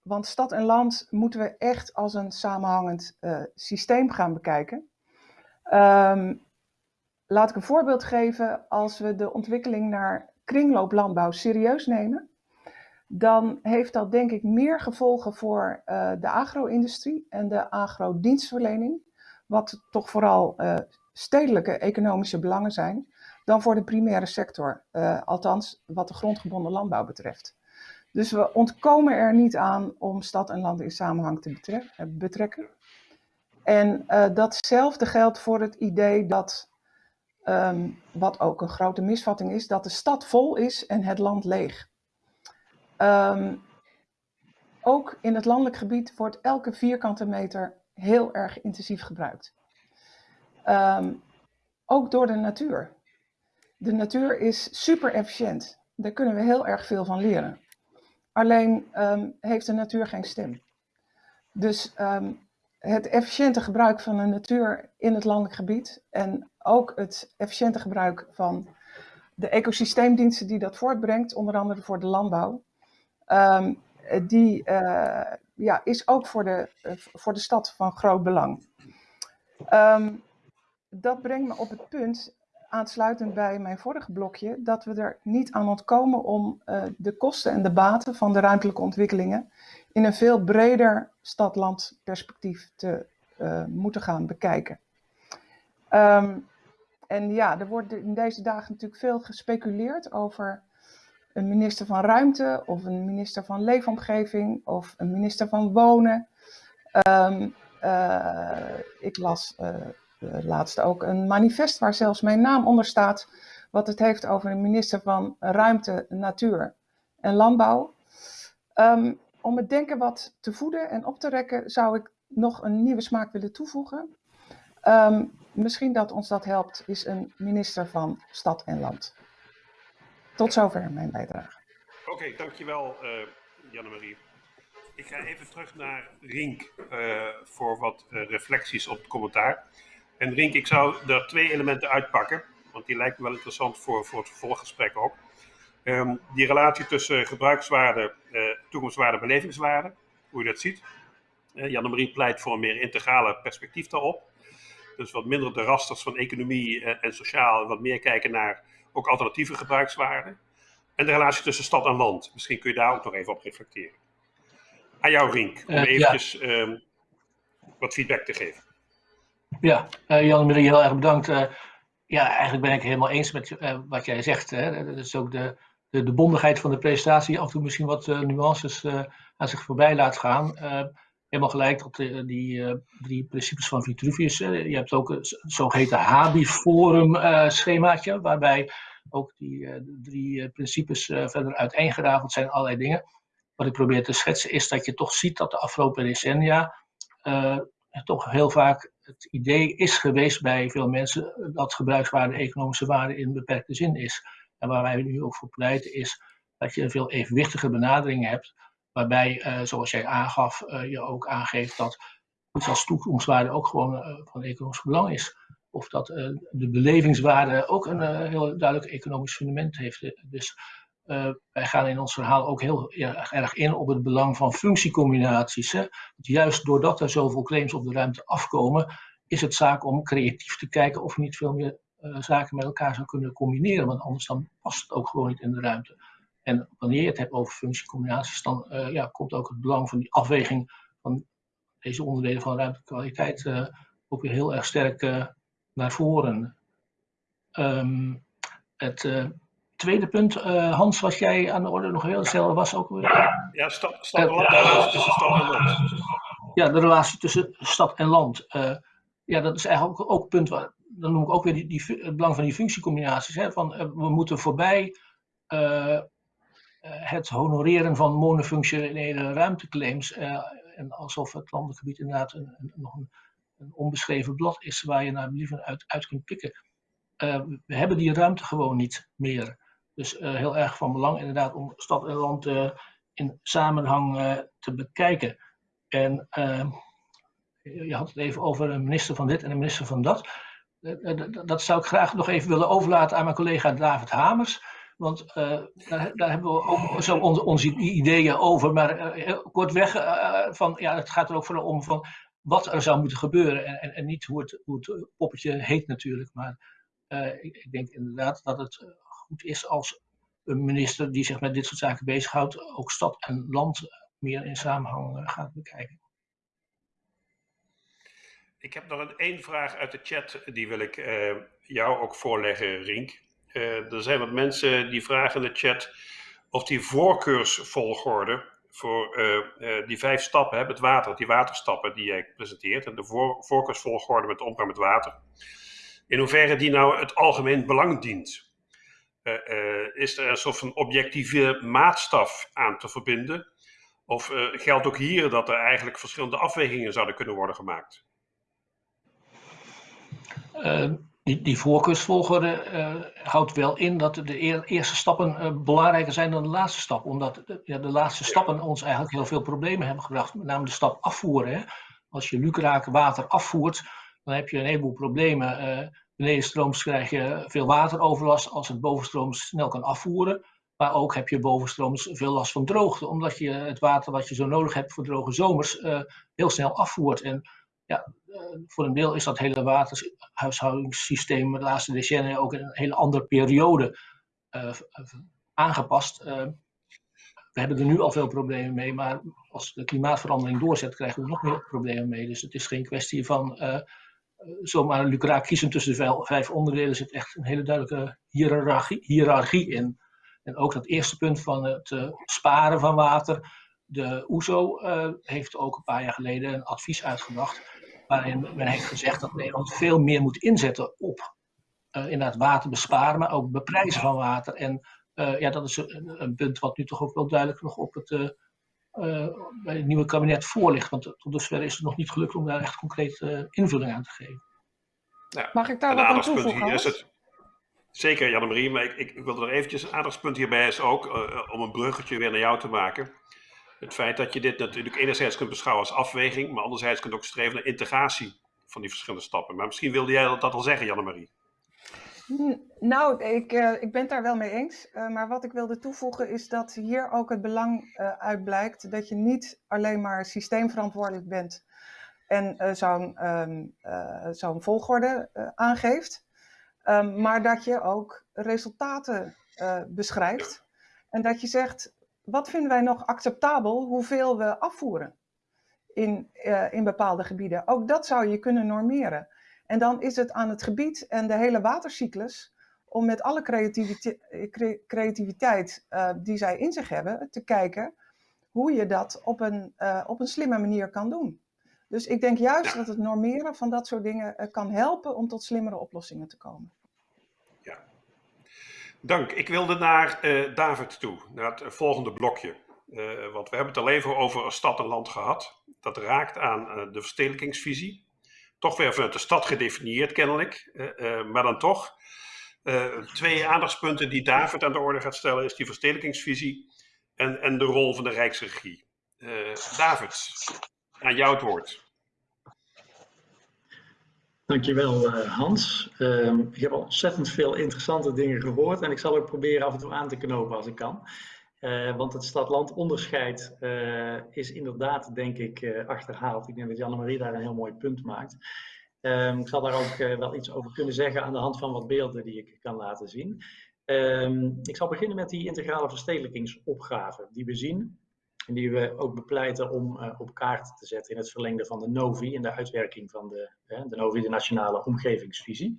want stad en land moeten we echt als een samenhangend eh, systeem gaan bekijken. Ehm, laat ik een voorbeeld geven. Als we de ontwikkeling naar kringlooplandbouw serieus nemen, dan heeft dat denk ik meer gevolgen voor eh, de agro-industrie en de agrodienstverlening, wat toch vooral eh, stedelijke economische belangen zijn, dan voor de primaire sector, althans wat de grondgebonden landbouw betreft. Dus we ontkomen er niet aan om stad en land in samenhang te eh, betrekken. En eh, datzelfde geldt voor het idee dat, ehm, wat ook een grote misvatting is, dat de stad vol is en het land leeg. Ehm, ook in het landelijk gebied wordt elke vierkante meter heel erg intensief gebruikt. Ehm, ook door de natuur. De natuur is super efficiënt. Daar kunnen we heel erg veel van leren. Alleen ehm, heeft de natuur geen stem. Dus ehm, het efficiënte gebruik van de natuur in het landelijk gebied en ook het efficiënte gebruik van de ecosysteemdiensten die dat voortbrengt, onder andere voor de landbouw, ehm, die eh, ja, is ook voor de, eh, voor de stad van groot belang. Dat brengt me op het punt, aansluitend bij mijn vorige blokje, dat we er niet aan ontkomen om eh, de kosten en de baten van de ruimtelijke ontwikkelingen in een veel breder stad-land perspectief te eh, moeten gaan bekijken. Ehm, en ja, er wordt in deze dagen natuurlijk veel gespeculeerd over een minister van Ruimte of een minister van Leefomgeving of een minister van Wonen. Ehm, eh, ik las laatst ook een manifest waar zelfs mijn naam onder staat, wat het heeft over een minister van Ruimte, Natuur en Landbouw. Ehm, om het denken wat te voeden en op te rekken, zou ik nog een nieuwe smaak willen toevoegen. Ehm, misschien dat ons dat helpt, is een minister van Stad en Land. Tot zover mijn bijdrage. Oké, dankjewel uh, Janne-Marie. Ik ga even terug naar Rink uh, voor wat reflecties op het commentaar. En Rink, ik zou er twee elementen uitpakken, want die lijken wel interessant voor, voor het vervolggesprek ook. Um, die relatie tussen gebruikswaarde, toekomstwaarde, belevingswaarde, hoe je dat ziet. Janne-Marie pleit voor een meer integrale perspectief daarop. Dus wat minder de rasters van economie en sociaal, wat meer kijken naar ook alternatieve gebruikswaarden. En de relatie tussen stad en land. Misschien kun je daar ook nog even op reflecteren. Aan jou, Rink, om uh, eventjes ja. um, wat feedback te geven. Ja, uh, Jan-Marie, heel erg bedankt. Uh, ja, eigenlijk ben ik helemaal eens met wat jij zegt. Hè. Dat is ook de, de, de bondigheid van de presentatie, af en toe misschien wat nuances aan zich voorbij laat gaan. helemaal gelijk tot de, die drie principes van Vitruvius. je hebt ook een zogeheten Habi-forum schemaatje, waarbij ook die drie principes verder uiteengerafeld zijn, allerlei dingen. Wat ik probeer te schetsen is dat je toch ziet dat de afgelopen decennia toch heel vaak het idee is geweest bij veel mensen dat gebruikswaarde economische waarde in beperkte zin is. En waar wij nu ook voor pleiten is dat je een veel evenwichtige benadering hebt, waarbij, zoals jij aangaf, je ook aangeeft dat iets als toekomstwaarde ook gewoon van economisch belang is of dat de belevingswaarde ook een heel duidelijk economisch fundament heeft. Dus uh, wij gaan in ons verhaal ook heel erg in op het belang van functiecombinaties. Hè? Juist doordat er zoveel claims op de ruimte afkomen, is het zaak om creatief te kijken of je niet veel meer zaken met elkaar zou kunnen combineren. Want anders dan past het ook gewoon niet in de ruimte. En wanneer je het hebt over functiecombinaties, dan ja, komt ook het belang van die afweging van deze onderdelen van ruimtekwaliteit ook weer heel erg sterk naar voren. Um, het tweede punt, uh, Hans, was jij aan de orde nog heel snel, was ook weer... Ja, stad, stad en land, de relatie tussen stad en land. Ja, de relatie tussen stad en land. Uh, ja, dat is eigenlijk ook, ook een punt, waar, dan noem ik ook weer die, die, het belang van die functiecombinaties. Hè, van, we moeten voorbij het honoreren van monofunctionele ruimteclaims. en alsof het landelijk gebied inderdaad een, een, nog een, een, onbeschreven blad is waar je naar believen uit, uit kunt pikken. we hebben die ruimte gewoon niet meer. Dus heel erg van belang inderdaad om stad en land in samenhang te bekijken. En je had het even over een minister van dit en een minister van dat. Eh, eh, dat zou ik graag nog even willen overlaten aan mijn collega David Hamers. Want daar, daar, hebben we ook zo onze, ideeën over. Maar kortweg, van, ja, het gaat er ook vooral om van wat er zou moeten gebeuren. En, en, niet hoe het, hoe het poppetje heet natuurlijk. Maar ik, denk inderdaad dat het goed is als een minister die zich met dit soort zaken bezighoudt, ook stad en land meer in samenhang gaat bekijken. Ik heb nog een één vraag uit de chat, die wil ik uh, jou ook voorleggen, Rink. Uh, er zijn wat mensen die vragen in de chat of die voorkeursvolgorde voor die vijf stappen, het water, die waterstappen die jij presenteert, en de voor, voorkeursvolgorde met omgang met water, in hoeverre die nou het algemeen belang dient. Is er een soort van objectieve maatstaf aan te verbinden? Of geldt ook hier dat er eigenlijk verschillende afwegingen zouden kunnen worden gemaakt? Uh, die, die voorkeursvolgorde uh, houdt wel in dat de eerste stappen uh, belangrijker zijn dan de laatste stap. Omdat ja, de laatste stappen ons eigenlijk heel veel problemen hebben gebracht. Met name de stap afvoeren. Hè. Als je lukraak water afvoert, dan heb je een heleboel problemen. benedenstrooms krijg je veel wateroverlast als het bovenstrooms snel kan afvoeren. Maar ook heb je bovenstrooms veel last van droogte. Omdat je het water wat je zo nodig hebt voor droge zomers heel snel afvoert. En ja, eh, voor een deel is dat hele waterhuishoudingssysteem de laatste decennia ook in een hele andere periode uh, aangepast. Uh, we hebben er nu al veel problemen mee, maar als de klimaatverandering doorzet, krijgen we nog meer problemen mee. Dus het is geen kwestie van uh, zomaar een lucraak kiezen tussen de vijf onderdelen. Er zit echt een hele duidelijke hiërarchie, hiërarchie in. En ook dat eerste punt van het sparen van water. De OESO heeft ook een paar jaar geleden een advies uitgebracht waarin men heeft gezegd dat Nederland veel meer moet inzetten op uh, inderdaad water besparen, maar ook beprijzen van water. En uh, ja, dat is een, een, punt wat nu toch ook wel duidelijk nog op het, uh, bij het nieuwe kabinet voor ligt. Want tot dusver is het nog niet gelukt om daar echt concreet invulling aan te geven. Ja, Mag ik daar wat aan toevoegen? Is het, zeker, Janne-Marie, maar ik, ik, wilde er eventjes een aandachtspunt hierbij is ook, om een bruggetje weer naar jou te maken het feit dat je dit natuurlijk enerzijds kunt beschouwen als afweging, maar anderzijds kunt ook streven naar integratie van die verschillende stappen. Maar misschien wilde jij dat al zeggen, Janne-Marie. Nou, ik, uh, ik ben het daar wel mee eens. Uh, maar wat ik wilde toevoegen is dat hier ook het belang uh, uit blijkt dat je niet alleen maar systeemverantwoordelijk bent en zo'n um, zo'n volgorde aangeeft, um, maar dat je ook resultaten beschrijft. En dat je zegt, wat vinden wij nog acceptabel hoeveel we afvoeren in, in bepaalde gebieden? Ook dat zou je kunnen normeren. En dan is het aan het gebied en de hele watercyclus om met alle creativiteit, creativiteit uh, die zij in zich hebben te kijken hoe je dat op een, uh, op een slimme manier kan doen. Dus ik denk juist ja. dat het normeren van dat soort dingen kan helpen om tot slimmere oplossingen te komen. Dank. Ik wilde naar David toe, naar het volgende blokje. Want we hebben het al even over stad en land gehad. Dat raakt aan de verstedelijkingsvisie. Toch weer vanuit de stad gedefinieerd kennelijk, maar dan toch. twee aandachtspunten die David aan de orde gaat stellen is die verstedelijkingsvisie en, en de rol van de Rijksregie. David, aan jou het woord. Dankjewel Hans. Uh, ik heb ontzettend veel interessante dingen gehoord en ik zal ook proberen af en toe aan te knopen als ik kan. Uh, want het stad-land onderscheid uh, is inderdaad, denk ik, achterhaald. Ik denk dat Janne-Marie daar een heel mooi punt maakt. Ehm, ik zal daar ook wel iets over kunnen zeggen aan de hand van wat beelden die ik kan laten zien. Ehm, ik zal beginnen met die integrale verstedelijkingsopgave die we zien en die we ook bepleiten om op kaart te zetten in het verlengde van de NOVI, in de uitwerking van de, de NOVI, de Nationale Omgevingsvisie.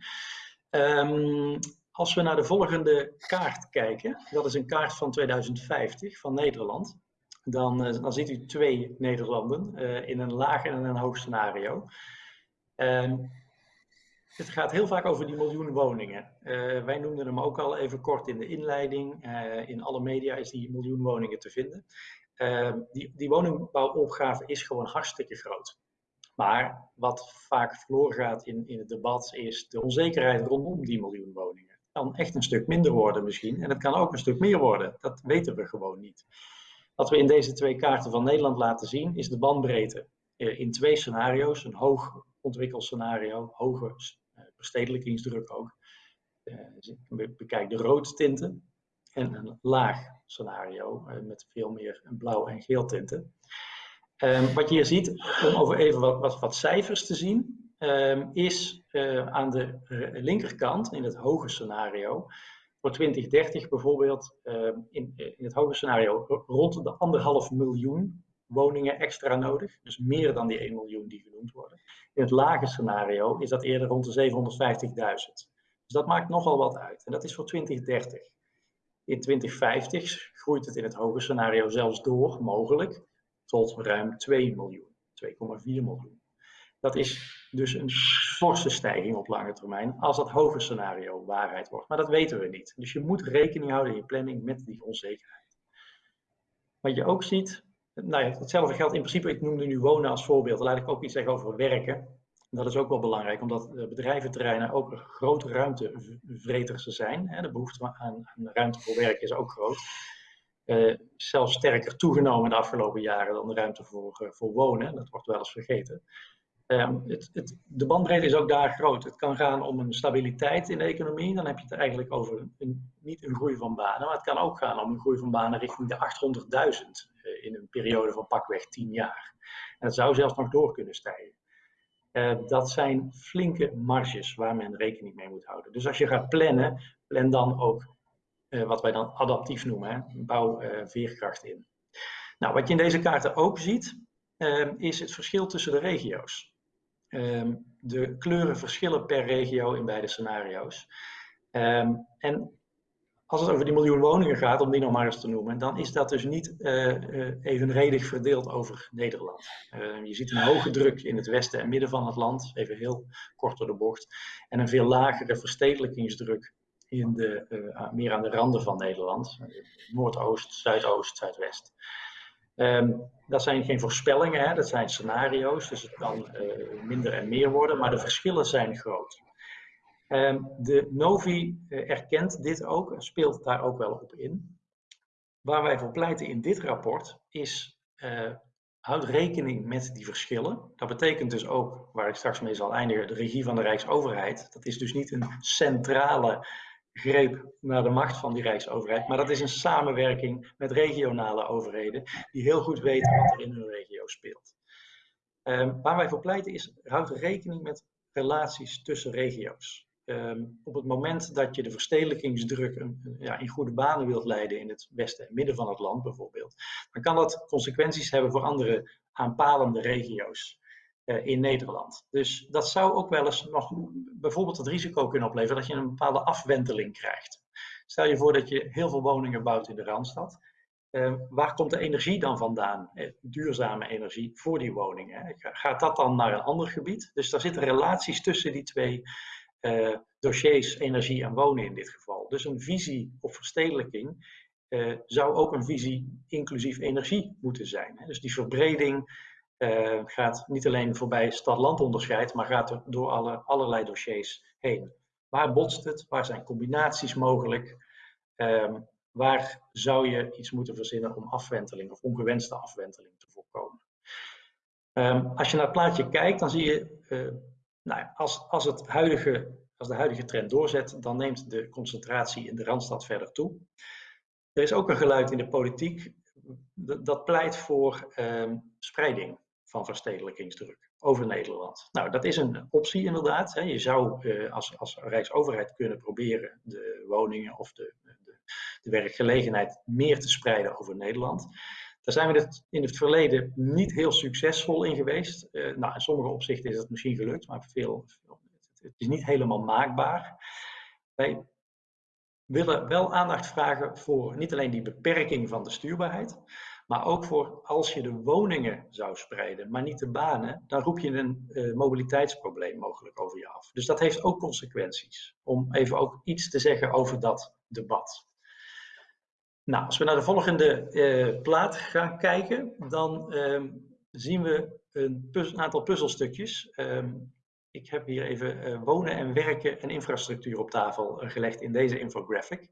Um, als we naar de volgende kaart kijken, dat is een kaart van 2050 van Nederland, dan, uh, dan ziet u twee Nederlanden in een laag en een hoog scenario. Um, het gaat heel vaak over die miljoen woningen. wij noemden hem ook al even kort in de inleiding. in alle media is die miljoen woningen te vinden. die, die woningbouwopgave is gewoon hartstikke groot. Maar wat vaak verloren gaat in, in het debat is de onzekerheid rondom die miljoen woningen. Kan echt een stuk minder worden misschien en het kan ook een stuk meer worden. Dat weten we gewoon niet. Wat we in deze twee kaarten van Nederland laten zien is de bandbreedte eh, in twee scenario's. Een hoog ontwikkeld scenario, hoge eh, verstedelijkingsdruk ook. Eh, bekijk de rood tinten en een laag scenario met veel meer blauw en geel tinten. Um, wat je hier ziet, om over even wat, wat cijfers te zien, um, is uh, aan de linkerkant, in het hoge scenario, voor 2030 bijvoorbeeld, uh, in, in het hoge scenario, rond de anderhalf miljoen woningen extra nodig. Dus meer dan die 1 miljoen die genoemd worden. In het lage scenario is dat eerder rond de 750.000. Dus dat maakt nogal wat uit. En dat is voor 2030. In 2050 groeit het in het hoge scenario zelfs door, mogelijk, tot ruim 2 miljoen, 2,4 miljoen. Dat is dus een forse stijging op lange termijn als dat hoge scenario waarheid wordt. Maar dat weten we niet. Dus je moet rekening houden in je planning met die onzekerheid. Wat je ook ziet, nou ja, hetzelfde geldt in principe, ik noemde nu wonen als voorbeeld. Laat ik ook iets zeggen over werken. Dat is ook wel belangrijk, omdat bedrijventerreinen ook grote ruimtevreters zijn. De behoefte aan ruimte voor werk is ook groot uh, zelfs sterker toegenomen de afgelopen jaren dan de ruimte voor, uh, voor wonen. Dat wordt wel eens vergeten. Um, het, het, de bandbreedte is ook daar groot. Het kan gaan om een stabiliteit in de economie. Dan heb je het eigenlijk over een, niet een groei van banen, maar het kan ook gaan om een groei van banen richting de 800.000 uh, in een periode van pakweg 10 jaar. En dat zou zelfs nog door kunnen stijgen. dat zijn flinke marges waar men rekening mee moet houden. Dus als je gaat plannen, plan dan ook eh, wat wij dan adaptief noemen, hè? bouw uh, veerkracht in. Nou, wat je in deze kaarten ook ziet, uh, is het verschil tussen de regio's. Ehm, de kleuren verschillen per regio in beide scenario's. Ehm, en als het over die miljoen woningen gaat, om die nog maar eens te noemen, dan is dat dus niet uh, evenredig verdeeld over Nederland. je ziet een hoge druk in het westen en midden van het land, even heel kort door de bocht, en een veel lagere verstedelijkingsdruk in de, uh, meer aan de randen van Nederland. Noordoost, Zuidoost, Zuidwest. Um, dat zijn geen voorspellingen, hè, dat zijn scenario's, dus het kan uh, minder en meer worden, maar de verschillen zijn groot. Um, de Novi uh, erkent dit ook speelt daar ook wel op in. Waar wij voor pleiten in dit rapport is, uh, houd rekening met die verschillen. Dat betekent dus ook, waar ik straks mee zal eindigen, de regie van de Rijksoverheid. Dat is dus niet een centrale greep naar de macht van die Rijksoverheid. Maar dat is een samenwerking met regionale overheden die heel goed weten wat er in hun regio speelt. Um, waar wij voor pleiten is, houd rekening met relaties tussen regio's. Um, op het moment dat je de verstedelijkingsdruk een, ja, in goede banen wilt leiden in het westen en midden van het land bijvoorbeeld, dan kan dat consequenties hebben voor andere aanpalende regio's. Eh, in Nederland. Dus dat zou ook wel eens nog bijvoorbeeld het risico kunnen opleveren dat je een bepaalde afwenteling krijgt. Stel je voor dat je heel veel woningen bouwt in de Randstad. Uh, waar komt de energie dan vandaan? Eh, duurzame energie voor die woningen. Gaat dat dan naar een ander gebied? Dus daar zitten relaties tussen die twee dossiers, energie en wonen in dit geval. Dus een visie op verstedelijking zou ook een visie inclusief energie moeten zijn. Dus die verbreding uh, gaat niet alleen voorbij stad-land onderscheid, maar gaat er door alle, allerlei dossiers heen. Waar botst het? Waar zijn combinaties mogelijk? Um, waar zou je iets moeten verzinnen om afwenteling of ongewenste afwenteling te voorkomen? Um, als je naar het plaatje kijkt, dan zie je, uh, nou als, als, het huidige, als de huidige trend doorzet, dan neemt de concentratie in de Randstad verder toe. Er is ook een geluid in de politiek dat pleit voor um, spreiding van verstedelijkingsdruk over Nederland. Nou, dat is een optie inderdaad. Hè. Je zou uh, als, als Rijksoverheid kunnen proberen de woningen of de, de, de, werkgelegenheid meer te spreiden over Nederland. Daar zijn we het in het verleden niet heel succesvol in geweest. Uh, nou, in sommige opzichten is het misschien gelukt, maar veel, veel, het is niet helemaal maakbaar. Wij willen wel aandacht vragen voor niet alleen die beperking van de stuurbaarheid, Maar ook voor als je de woningen zou spreiden, maar niet de banen, dan roep je een uh, mobiliteitsprobleem mogelijk over je af. Dus dat heeft ook consequenties. Om even ook iets te zeggen over dat debat. Nou, als we naar de volgende uh, plaat gaan kijken, dan uh, zien we een, een, aantal puzzelstukjes. Um, ik heb hier even uh, wonen en werken en infrastructuur op tafel gelegd in deze infographic.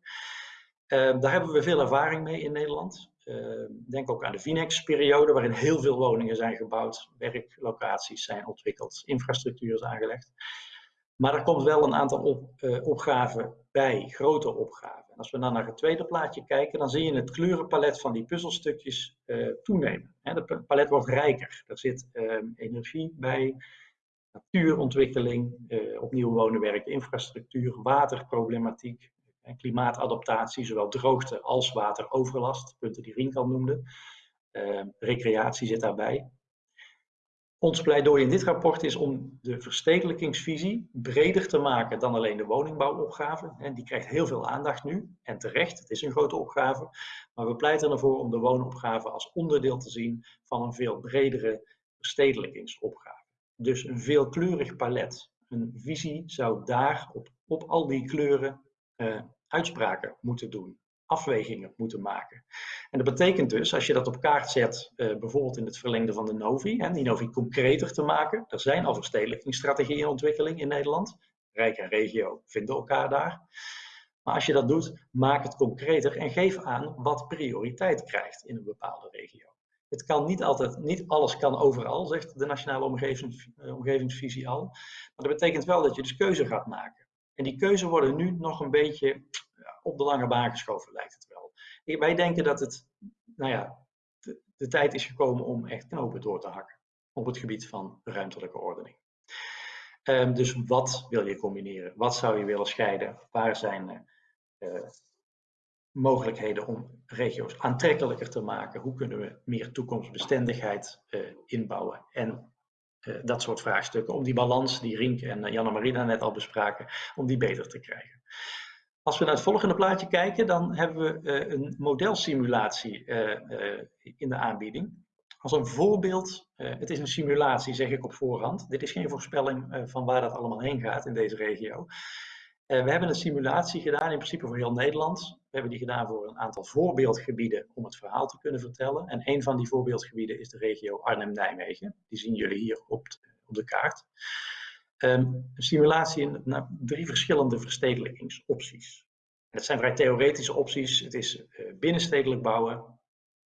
Ehm, daar hebben we veel ervaring mee in Nederland. Ehm, denk ook aan de Vinex-periode, waarin heel veel woningen zijn gebouwd, werklocaties zijn ontwikkeld, infrastructuur is aangelegd. Maar er komt wel een aantal op, uh, opgaven bij, grote opgaven. En als we dan naar het tweede plaatje kijken, dan zie je het kleurenpalet van die puzzelstukjes uh, toenemen. Het palet wordt rijker. Er zit uh, energie bij, natuurontwikkeling, uh, opnieuw wonen, werken, infrastructuur, waterproblematiek, klimaatadaptatie, zowel droogte als wateroverlast, punten die Rink al noemde. recreatie zit daarbij. Ons pleidooi in dit rapport is om de verstedelijkingsvisie breder te maken dan alleen de woningbouwopgave. En die krijgt heel veel aandacht nu, en terecht, het is een grote opgave. Maar we pleiten ervoor om de woonopgave als onderdeel te zien van een veel bredere verstedelijkingsopgave. Dus een veelkleurig palet. Een visie zou daar op, op al die kleuren uh, uitspraken moeten doen afwegingen moeten maken. En dat betekent dus, als je dat op kaart zet, uh, bijvoorbeeld in het verlengde van de Novi, en die Novi concreter te maken. Er zijn al verstedelijkingsstrategieën in ontwikkeling in Nederland. Rijk en regio vinden elkaar daar. Maar als je dat doet, maak het concreter en geef aan wat prioriteit krijgt in een bepaalde regio. Het kan niet altijd, niet alles kan overal, zegt de Nationale uh, Omgevingsvisie al. Maar dat betekent wel dat je dus keuze gaat maken. En die keuze worden nu nog een beetje op de lange baan geschoven, lijkt het wel. Wij denken dat het, nou ja, de, tijd is gekomen om echt knopen door te hakken op het gebied van ruimtelijke ordening. Um, dus wat wil je combineren? Wat zou je willen scheiden? Waar zijn uh, mogelijkheden om regio's aantrekkelijker te maken? Hoe kunnen we meer toekomstbestendigheid uh, inbouwen? En dat soort vraagstukken, om die balans die Rink en Janne Marina net al bespraken, om die beter te krijgen. Als we naar het volgende plaatje kijken, dan hebben we uh, een modelsimulatie in de aanbieding. Als een voorbeeld, het is een simulatie zeg ik op voorhand. Dit is geen voorspelling van waar dat allemaal heen gaat in deze regio. we hebben een simulatie gedaan, in principe voor heel Nederland. We hebben die gedaan voor een aantal voorbeeldgebieden om het verhaal te kunnen vertellen. En een van die voorbeeldgebieden is de regio Arnhem-Nijmegen. Die zien jullie hier op, op de kaart. Um, een simulatie naar drie verschillende verstedelijkingsopties. Het zijn vrij theoretische opties. Het is uh, binnenstedelijk bouwen,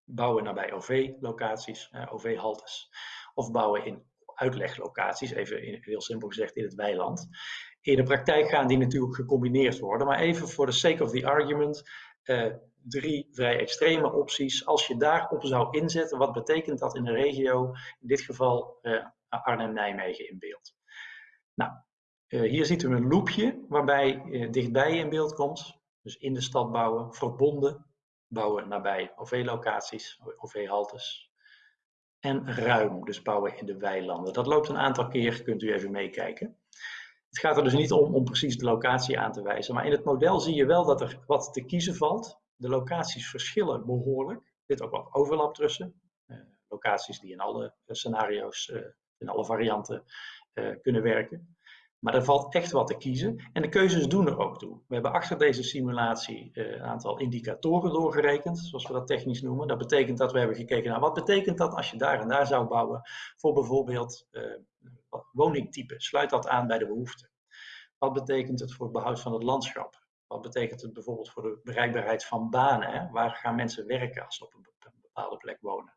bouwen nabij OV-locaties, uh, OV-haltes, of bouwen in uitleglocaties, even in, heel simpel gezegd in het weiland. In de praktijk gaan die natuurlijk gecombineerd worden, maar even voor the sake of the argument, uh, drie vrij extreme opties. Als je daarop zou inzetten, wat betekent dat in een regio, in dit geval Arnhem-Nijmegen in beeld? Nou, uh, hier ziet u een loopje waarbij dichtbij in beeld komt. Dus in de stad bouwen, verbonden bouwen nabij OV-locaties, OV-haltes. En ruim, dus bouwen in de weilanden. Dat loopt een aantal keer, kunt u even meekijken. Het gaat er dus niet om om precies de locatie aan te wijzen, maar in het model zie je wel dat er wat te kiezen valt. De locaties verschillen behoorlijk. Er zit ook wat overlap tussen. Uh, locaties die in alle scenario's, uh, in alle varianten kunnen werken. Maar er valt echt wat te kiezen en de keuzes doen er ook toe. We hebben achter deze simulatie een aantal indicatoren doorgerekend, zoals we dat technisch noemen. Dat betekent dat we hebben gekeken naar wat betekent dat als je daar en daar zou bouwen voor bijvoorbeeld woningtype. Sluit dat aan bij de behoeften. Wat betekent het voor het behoud van het landschap? Wat betekent het bijvoorbeeld voor de bereikbaarheid van banen? Waar gaan mensen werken als ze op een bepaalde plek wonen?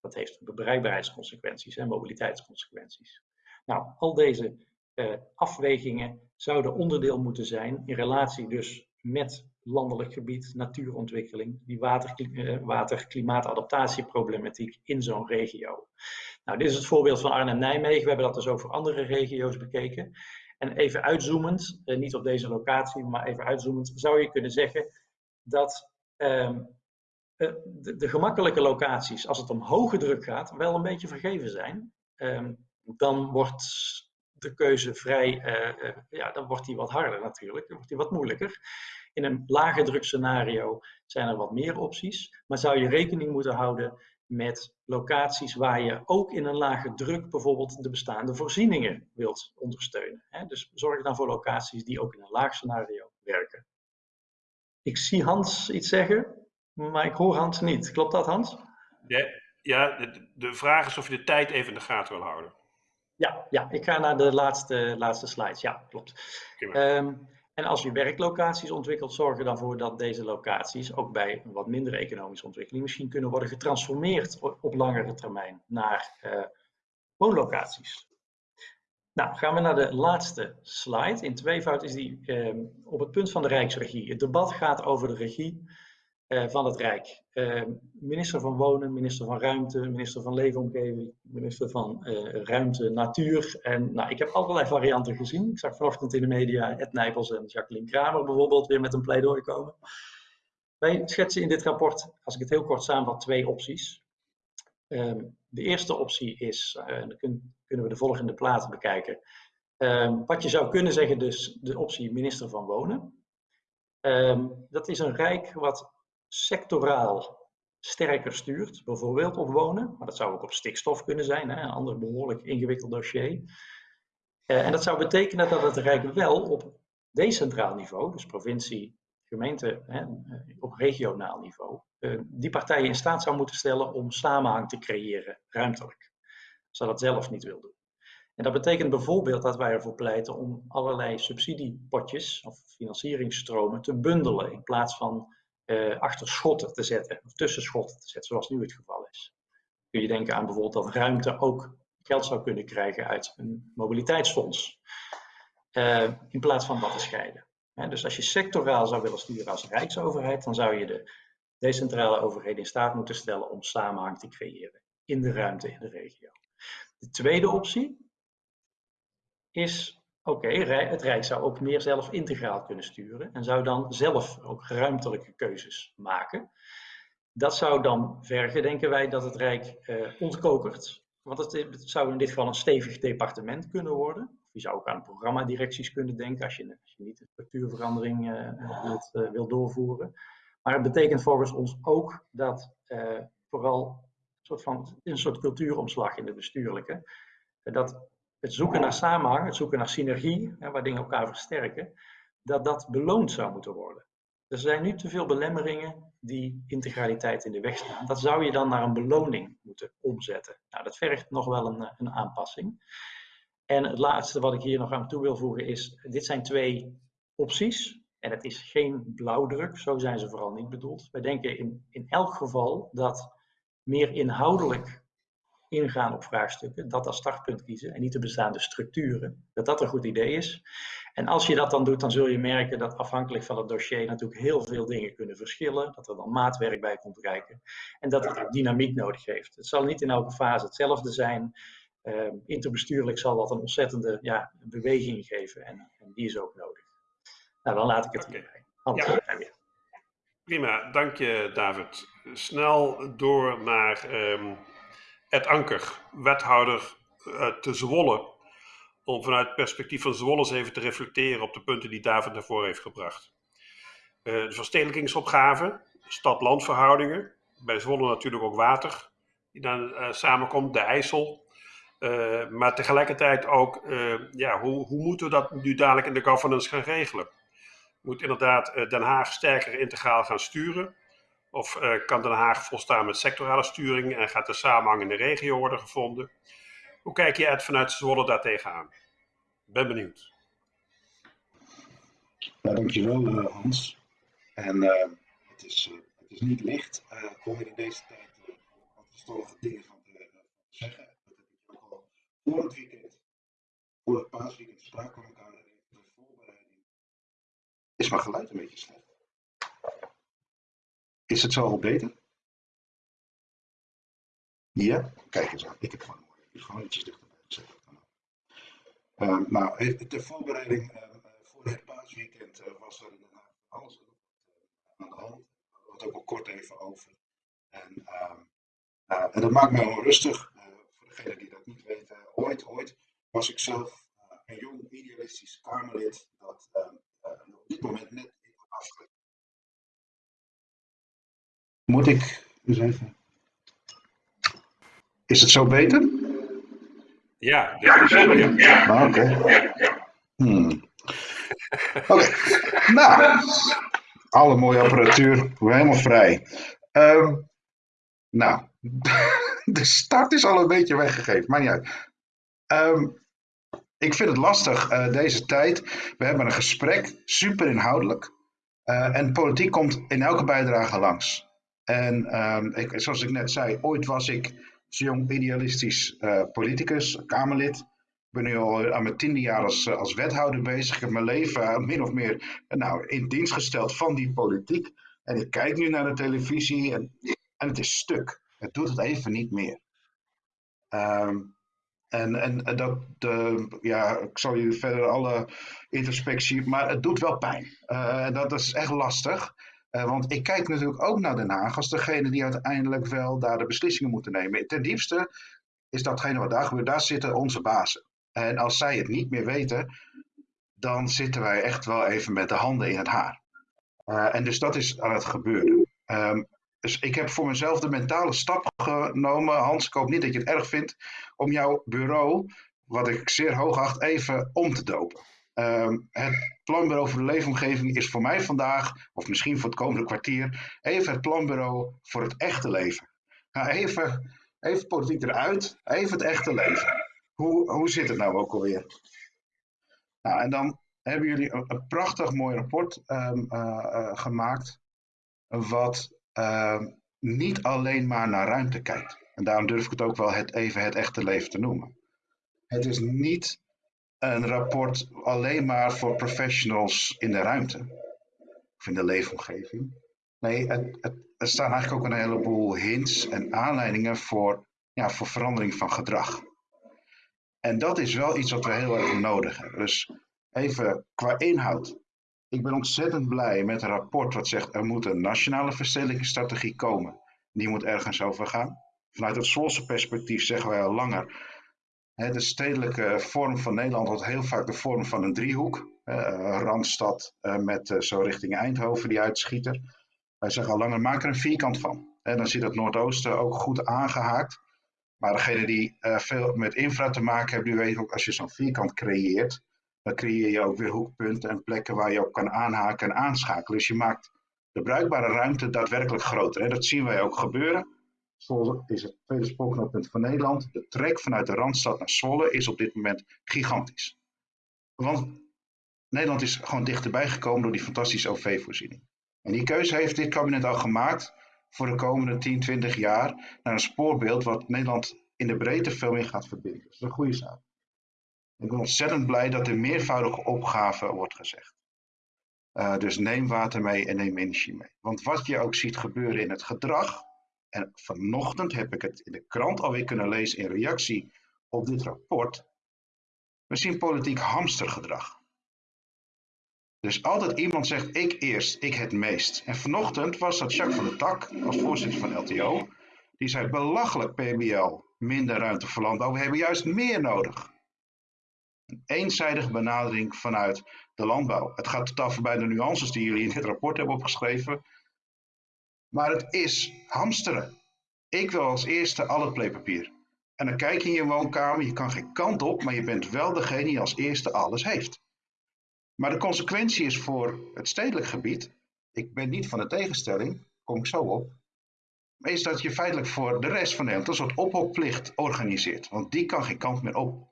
Dat heeft bereikbaarheidsconsequenties en mobiliteitsconsequenties. Nou, al deze uh, afwegingen zouden onderdeel moeten zijn in relatie dus met landelijk gebied, natuurontwikkeling, die uh, water-klimaatadaptatieproblematiek in zo'n regio. Nou, dit is het voorbeeld van Arnhem-Nijmegen. We hebben dat dus over andere regio's bekeken. En even uitzoomend, uh, niet op deze locatie, maar even uitzoomend, zou je kunnen zeggen dat um, de, de, gemakkelijke locaties, als het om hoge druk gaat, wel een beetje vergeven zijn. Um, dan wordt de keuze vrij, ja, dan wordt die wat harder natuurlijk, dan wordt die wat moeilijker. In een lage drukscenario zijn er wat meer opties, maar zou je rekening moeten houden met locaties waar je ook in een lage druk bijvoorbeeld de bestaande voorzieningen wilt ondersteunen. Dus zorg dan voor locaties die ook in een laag scenario werken. Ik zie Hans iets zeggen, maar ik hoor Hans niet. Klopt dat, Hans? Ja, ja de, de vraag is of je de tijd even in de gaten wil houden. Ja, ja ik ga naar de laatste, laatste slides. Ja, klopt. Um, en als je werklocaties ontwikkelt, zorg er dan voor dat deze locaties ook bij een wat mindere economische ontwikkeling misschien kunnen worden getransformeerd op langere termijn naar uh, woonlocaties. Nou, gaan we naar de laatste slide. In tweevoud is die uh, op het punt van de Rijksregie. Het debat gaat over de regie uh, van het Rijk. Uh, minister van Wonen, minister van Ruimte, minister van Leefomgeving, minister van uh, Ruimte, Natuur. En nou, ik heb allerlei varianten gezien. Ik zag vanochtend in de media Ed Nijpels en Jacqueline Kramer bijvoorbeeld weer met een pleidooi komen. Wij schetsen in dit rapport, als ik het heel kort samenvat, twee opties. Ehm, de eerste optie is, dan kunnen we de volgende platen bekijken. Ehm, wat je zou kunnen zeggen, dus de optie minister van Wonen. Dat is een rijk wat sectoraal sterker stuurt, bijvoorbeeld op wonen, maar dat zou ook op stikstof kunnen zijn, hè, een ander behoorlijk ingewikkeld dossier. Uh, en dat zou betekenen dat het Rijk wel op decentraal niveau, dus provincie, gemeente, hè, eh, op regionaal niveau, uh, die partijen in staat zou moeten stellen om samenhang te creëren, ruimtelijk. Als dat zelf niet wil doen. En dat betekent bijvoorbeeld dat wij ervoor pleiten om allerlei subsidiepotjes of financieringsstromen te bundelen in plaats van uh, achter schotten te zetten, of tussen schotten te zetten, zoals nu het geval is. Kun je denken aan bijvoorbeeld dat ruimte ook geld zou kunnen krijgen uit een mobiliteitsfonds, uh, in plaats van dat te scheiden. dus als je sectoraal zou willen sturen als rijksoverheid, dan zou je de decentrale overheden in staat moeten stellen om samenhang te creëren in de ruimte in de regio. De tweede optie is Oké, het Rijk zou ook meer zelf integraal kunnen sturen en zou dan zelf ook ruimtelijke keuzes maken. Dat zou dan vergen, denken wij, dat het Rijk eh, ontkokert. Want het, zou in dit geval een stevig departement kunnen worden. Je zou ook aan programmadirecties kunnen denken als je, als je niet de structuurverandering uh, wilt, uh, wilt, doorvoeren. Maar het betekent volgens ons ook dat uh, vooral een soort, van, een soort cultuuromslag in de bestuurlijke, dat het zoeken naar samenhang, het zoeken naar synergie, hè, waar dingen elkaar versterken, dat dat beloond zou moeten worden. Er zijn nu te veel belemmeringen die integraliteit in de weg staan. Dat zou je dan naar een beloning moeten omzetten. Nou, dat vergt nog wel een, een aanpassing. En het laatste wat ik hier nog aan toe wil voegen is, dit zijn twee opties. En het is geen blauwdruk, zo zijn ze vooral niet bedoeld. Wij denken in, in elk geval dat meer inhoudelijk ingaan op vraagstukken, dat als startpunt kiezen en niet de bestaande structuren, dat dat een goed idee is. En als je dat dan doet, dan zul je merken dat afhankelijk van het dossier natuurlijk heel veel dingen kunnen verschillen, dat er dan maatwerk bij komt kijken en dat het ook dynamiek nodig heeft. Het zal niet in elke fase hetzelfde zijn. Uh, interbestuurlijk zal dat een ontzettende ja, beweging geven en, en, die is ook nodig. Nou, dan laat ik het hierbij. Ja. Weer. Prima, dank je David. Snel door naar um, Ed Anker, wethouder uh, te Zwolle, om vanuit het perspectief van Zwolle eens even te reflecteren op de punten die David naar voren heeft gebracht. Uh, de verstedelijkingsopgave, stad-landverhoudingen, bij Zwolle natuurlijk ook water, die dan uh, samenkomt, de IJssel. maar tegelijkertijd ook, ja, hoe, hoe moeten we dat nu dadelijk in de governance gaan regelen? Moet inderdaad Den Haag sterker integraal gaan sturen? Of uh, kan Den Haag volstaan met sectorale sturing en gaat de samenhang in de regio worden gevonden? Hoe kijk je het vanuit Zwolle daar tegenaan? Ben benieuwd. Ja, dankjewel uh, Hans. En uh, het, is, het is niet licht om in deze tijd wat verstandige dingen van te, zeggen. Dat heb ik ook al voor het weekend, voor het paasweekend sprake met elkaar de voorbereiding. Is mijn geluid een beetje slecht? Is het zo al beter? Ja? Kijk eens aan. Ik heb gewoon een mooie microfoon ietsjes dichterbij. Uh, nou, de voorbereiding uh, voor het paasweekend uh, was er alles aan de hand. Het ook al kort even over. En, ehm, dat maakt mij onrustig. voor degenen die dat niet weten, ooit, ooit was ik zelf een jong idealistisch Kamerlid dat ehm, eh, op dit moment net afgelegd. Moet ik eens even. Is het zo beter? Ja, ja, ja. ja. Ah, Oké. Hmm. Oké, nou, alle mooie apparatuur, helemaal vrij. Ehm, nou, de start is al een beetje weggegeven, maar niet uit. Ehm, ik vind het lastig eh, deze tijd. We hebben een gesprek, super inhoudelijk. Eh, en politiek komt in elke bijdrage langs. En ehm, ik, zoals ik net zei, ooit was ik jong idealistisch uh, politicus, Kamerlid. Ik ben nu al aan mijn tiende jaar als, als wethouder bezig. Ik heb mijn leven min of meer nou, in dienst gesteld van die politiek. En ik kijk nu naar de televisie en, en het is stuk. Het doet het even niet meer. Um, en, en dat, ja, ik zal jullie verder alle introspectie, maar het doet wel pijn. Dat is echt lastig. Uh, want ik kijk natuurlijk ook naar Den Haag als degene die uiteindelijk wel daar de beslissingen moeten nemen. Ten diepste is datgene wat daar gebeurt, daar zitten onze bazen. En als zij het niet meer weten, dan zitten wij echt wel even met de handen in het haar. Uh, en dus dat is aan het gebeuren. Um, dus ik heb voor mezelf de mentale stap genomen. Hans, ik hoop niet dat je het erg vindt. Om jouw bureau, wat ik zeer hoog acht, even om te dopen. Um, het planbureau voor de leefomgeving is voor mij vandaag, of misschien voor het komende kwartier, even het planbureau voor het echte leven. Nou, even, even politiek eruit, even het echte leven. Hoe, hoe zit het nou ook alweer? Nou, en dan hebben jullie een, prachtig mooi rapport um, uh, uh, gemaakt. Wat uh, niet alleen maar naar ruimte kijkt. En daarom durf ik het ook wel het, even het echte leven te noemen. Het is niet een rapport alleen maar voor professionals in de ruimte of in de leefomgeving. Nee, het, het, er staan eigenlijk ook een heleboel hints en aanleidingen voor, ja, voor verandering van gedrag. En dat is wel iets wat we heel erg nodig hebben. Dus even qua inhoud. Ik ben ontzettend blij met een rapport wat zegt er moet een nationale verstedelijkingsstrategie komen. Die moet ergens over gaan. Vanuit het Zwolse perspectief zeggen wij al langer. De stedelijke vorm van Nederland wordt heel vaak de vorm van een driehoek. Uh, Randstad uh, met zo richting Eindhoven, die uitschieter. Wij zeggen al langer, maak er een vierkant van. Dan zit het Noordoosten ook goed aangehaakt. Maar degene die veel met infra te maken hebben, die weten ook als je zo'n vierkant creëert, dan creëer je ook weer hoekpunten en plekken waar je op kan aanhaken en aanschakelen. Dus je maakt de bruikbare ruimte daadwerkelijk groter. Dat zien wij ook gebeuren. Zwolle is het tweede spoorknooppunt van Nederland. De trek vanuit de Randstad naar Zwolle is op dit moment gigantisch. Want Nederland is gewoon dichterbij gekomen door die fantastische OV-voorziening. En die keuze heeft dit kabinet al gemaakt voor de komende 10, 20 jaar naar een spoorbeeld wat Nederland in de breedte veel meer gaat verbinden. Dat is een goede zaak. Ik ben ontzettend blij dat er meervoudige opgave wordt gezegd. Uh, dus neem water mee en neem energie mee. Want wat je ook ziet gebeuren in het gedrag, en vanochtend heb ik het in de krant alweer kunnen lezen in reactie op dit rapport, we zien politiek hamstergedrag. Dus altijd iemand zegt ik eerst, ik het meest. En vanochtend was dat Jacques van der Tak, als voorzitter van LTO, die zei belachelijk PBL, minder ruimte voor landbouw, we hebben juist meer nodig een eenzijdige benadering vanuit de landbouw. Het gaat totaal voorbij de nuances die jullie in dit rapport hebben opgeschreven. Maar het is hamsteren. Ik wil als eerste al het pleepapier. En dan kijk je in je woonkamer, je kan geen kant op, maar je bent wel degene die als eerste alles heeft. Maar de consequentie is voor het stedelijk gebied, ik ben niet van de tegenstelling, kom ik zo op, is dat je feitelijk voor de rest van Nederland een soort ophokplicht organiseert. Want die kan geen kant meer op.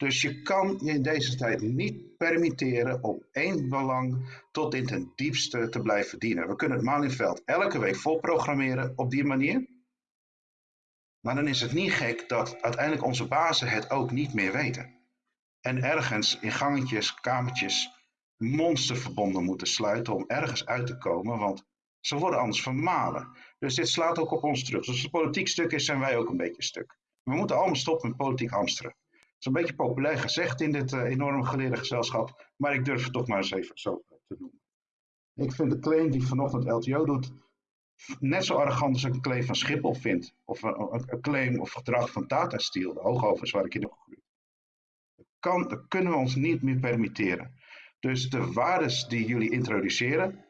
Dus je kan je in deze tijd niet permitteren om één belang tot in ten diepste te blijven dienen. We kunnen het Malieveld elke week vol programmeren op die manier. Maar dan is het niet gek dat uiteindelijk onze bazen het ook niet meer weten. En ergens in gangetjes, kamertjes, monsterverbonden moeten sluiten om ergens uit te komen, want ze worden anders vermalen. Dus dit slaat ook op ons terug. Dus als het politiek stuk is, zijn wij ook een beetje stuk. We moeten allemaal stoppen met politiek hamsteren is een beetje populair gezegd in dit uh, enorm geleerde gezelschap, maar ik durf het toch maar eens even zo te noemen. Ik vind de claim die vanochtend LTO doet net zo arrogant als ik een claim van Schiphol vind. Of een, claim of gedrag van Tata Steel, de hoogovens waar ik in opgegroeid. kan, kunnen we ons niet meer permitteren. Dus de waardes die jullie introduceren,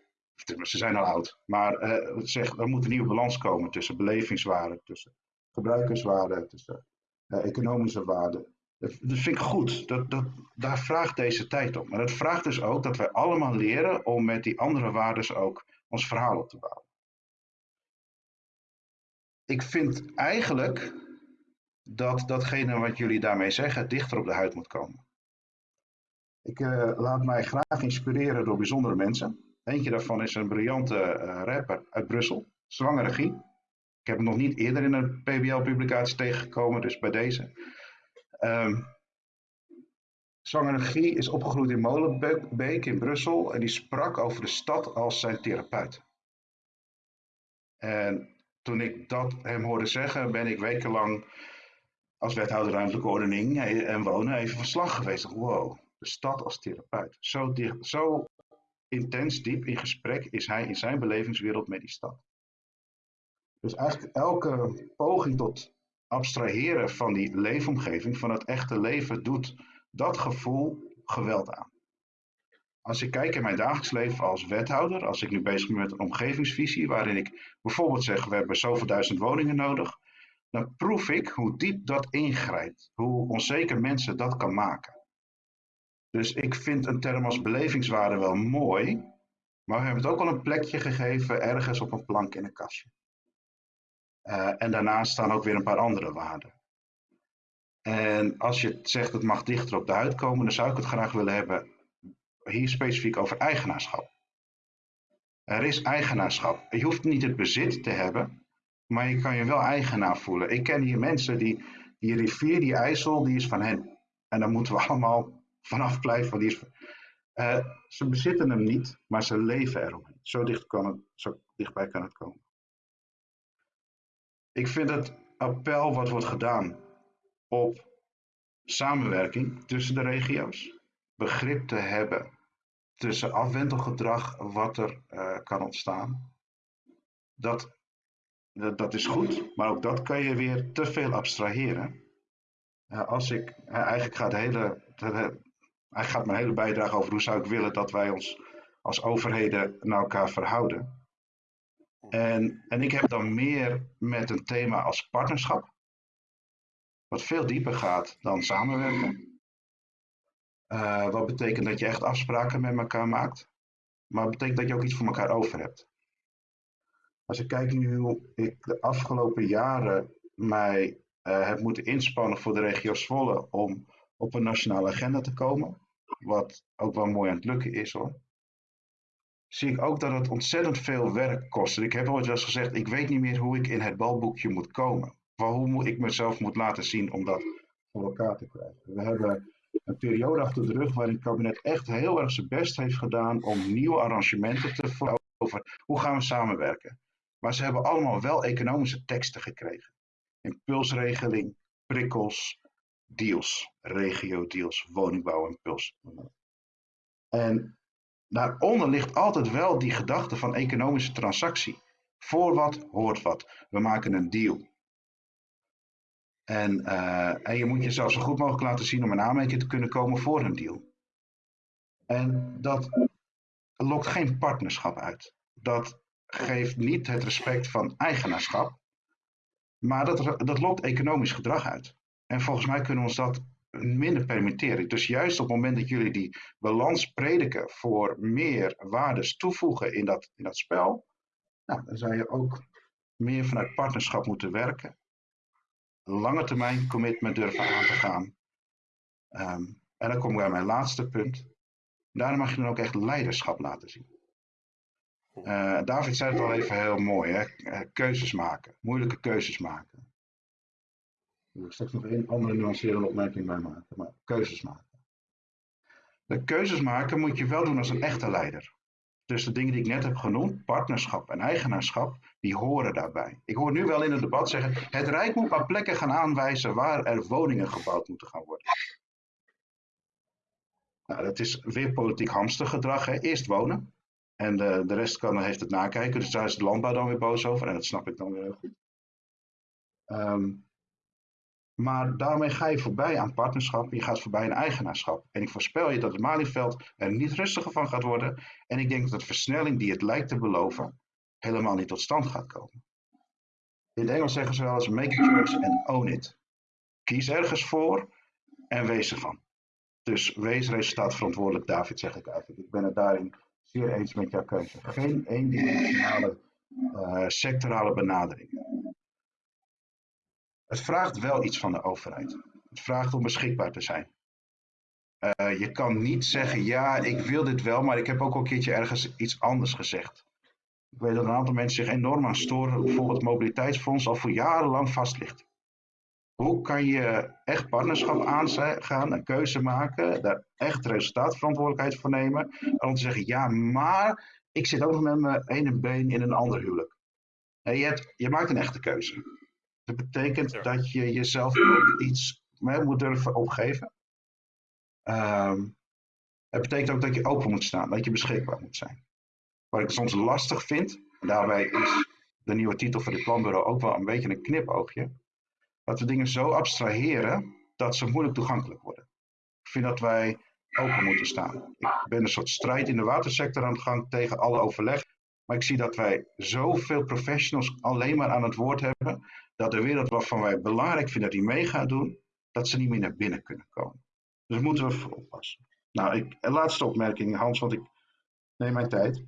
ze zijn al oud, maar uh, zeg, er moet een nieuwe balans komen tussen belevingswaarden, tussen gebruikerswaarden, tussen economische waarden. Dat, vind ik goed. Dat, dat, daar vraagt deze tijd om. Maar dat vraagt dus ook dat wij allemaal leren om met die andere waarden ook ons verhaal op te bouwen. Ik vind eigenlijk dat datgene wat jullie daarmee zeggen dichter op de huid moet komen. Ik uh, laat mij graag inspireren door bijzondere mensen. Eentje daarvan is een briljante uh, rapper uit Brussel, Zwangere Guy. Ik heb hem nog niet eerder in een PBL-publicatie tegengekomen, dus bij deze. Um, Zwangere Guy is opgegroeid in Molenbeek in Brussel en die sprak over de stad als zijn therapeut. En toen ik dat hem hoorde zeggen, ben ik wekenlang als wethouder ruimtelijke ordening en wonen even verslag geweest. Wow, de stad als therapeut. Zo, dicht, zo intens diep in gesprek is hij in zijn belevingswereld met die stad. Dus eigenlijk elke poging tot abstraheren van die leefomgeving, van het echte leven, doet dat gevoel geweld aan. Als ik kijk in mijn dagelijks leven als wethouder, als ik nu bezig ben met een omgevingsvisie, waarin ik bijvoorbeeld zeg, we hebben zoveel duizend woningen nodig, dan proef ik hoe diep dat ingrijpt, hoe onzeker mensen dat kan maken. Dus ik vind een term als belevingswaarde wel mooi, maar we hebben het ook al een plekje gegeven ergens op een plank in een kastje. Uh, en daarnaast staan ook weer een paar andere waarden. En als je zegt het mag dichter op de huid komen, dan zou ik het graag willen hebben hier specifiek over eigenaarschap. Er is eigenaarschap. Je hoeft niet het bezit te hebben, maar je kan je wel eigenaar voelen. Ik ken hier mensen die, die rivier, die IJssel, die is van hen. En daar moeten we allemaal vanaf blijven. Die is, uh, ze bezitten hem niet, maar ze leven eromheen. Zo, dicht kan het, zo dichtbij kan het komen. Ik vind het appel wat wordt gedaan op samenwerking tussen de regio's, begrip te hebben tussen afwentelgedrag wat er uh, kan ontstaan. Dat, dat, is goed, maar ook dat kan je weer te veel abstraheren. Uh, als ik, uh, eigenlijk gaat, hele, hij gaat mijn hele bijdrage over hoe zou ik willen dat wij ons als overheden naar elkaar verhouden. En, en ik heb dan meer met een thema als partnerschap, wat veel dieper gaat dan samenwerken. Uh, wat betekent dat je echt afspraken met elkaar maakt, maar betekent dat je ook iets voor elkaar over hebt. Als ik kijk nu hoe ik de afgelopen jaren mij uh, heb moeten inspannen voor de regio Zwolle om op een nationale agenda te komen, wat ook wel mooi aan het lukken is hoor, zie ik ook dat het ontzettend veel werk kost. ik heb wel eens gezegd, ik weet niet meer hoe ik in het balboekje moet komen. Hoe ik mezelf moet laten zien om dat voor elkaar te krijgen. We hebben een periode achter de rug waarin het kabinet echt heel erg zijn best heeft gedaan om nieuwe arrangementen te voeren over hoe gaan we samenwerken. Maar ze hebben allemaal wel economische teksten gekregen. Impulsregeling, prikkels, deals, regio-deals, woningbouwimpuls. En daaronder ligt altijd wel die gedachte van economische transactie. Voor wat hoort wat. We maken een deal. En, uh, en je moet jezelf zo goed mogelijk laten zien om een aanmerking te kunnen komen voor een deal. En dat lokt geen partnerschap uit. Dat geeft niet het respect van eigenaarschap, maar dat, dat lokt economisch gedrag uit. En volgens mij kunnen we ons dat minder permitteren. Dus juist op het moment dat jullie die balans prediken voor meer waardes toevoegen in dat, in dat spel, nou, dan zou je ook meer vanuit partnerschap moeten werken lange termijn commitment durven aan te gaan. Um, en dan kom ik bij mijn laatste punt. Daar mag je dan ook echt leiderschap laten zien. Uh, David zei het al even heel mooi, hè? Uh, keuzes maken, moeilijke keuzes maken. Ik straks nog één andere nuancerende opmerking bij maken, maar keuzes maken. De keuzes maken moet je wel doen als een echte leider. Dus de dingen die ik net heb genoemd, partnerschap en eigenaarschap, die horen daarbij. Ik hoor nu wel in het debat zeggen, het Rijk moet maar plekken gaan aanwijzen waar er woningen gebouwd moeten gaan worden. Nou, dat is weer politiek hamstergedrag. Hè? Eerst wonen en de, de rest kan, heeft het nakijken. Dus daar is de landbouw dan weer boos over en dat snap ik dan weer heel goed. Um, Maar daarmee ga je voorbij aan partnerschap, je gaat voorbij aan eigenaarschap. En ik voorspel je dat het Malieveld er niet rustiger van gaat worden. En ik denk dat de versnelling die het lijkt te beloven, helemaal niet tot stand gaat komen. In het Engels zeggen ze wel eens make a choice and own it. Kies ergens voor en wees ervan. Dus wees resultaatverantwoordelijk, David, zeg ik eigenlijk. Ik ben het daarin zeer eens met jouw keuze. Geen eendimensionale uh, sectorale benadering. Het vraagt wel iets van de overheid. Het vraagt om beschikbaar te zijn. Uh, je kan niet zeggen, ja, ik wil dit wel, maar ik heb ook al een keertje ergens iets anders gezegd. Ik weet dat een aantal mensen zich enorm aan storen, bijvoorbeeld het mobiliteitsfonds al voor jarenlang vast ligt. Hoe kan je echt partnerschap aangaan, een keuze maken, daar echt resultaatverantwoordelijkheid voor nemen, en om te zeggen, ja, maar ik zit ook nog met mijn ene been in een ander huwelijk. je, hebt, je maakt een echte keuze. Dat betekent dat je jezelf ook iets moet durven opgeven. Um, het betekent ook dat je open moet staan, dat je beschikbaar moet zijn. Wat ik soms lastig vind, en daarbij is de nieuwe titel voor dit planbureau ook wel een beetje een knipoogje, dat we dingen zo abstraheren dat ze moeilijk toegankelijk worden. Ik vind dat wij open moeten staan. Ik ben een soort strijd in de watersector aan de gang tegen alle overleg. Maar ik zie dat wij zoveel professionals alleen maar aan het woord hebben, dat de wereld waarvan wij belangrijk vinden dat die mee gaat doen, dat ze niet meer naar binnen kunnen komen. Dus moeten we voor oppassen. Nou, ik, een laatste opmerking, Hans, want ik neem mijn tijd.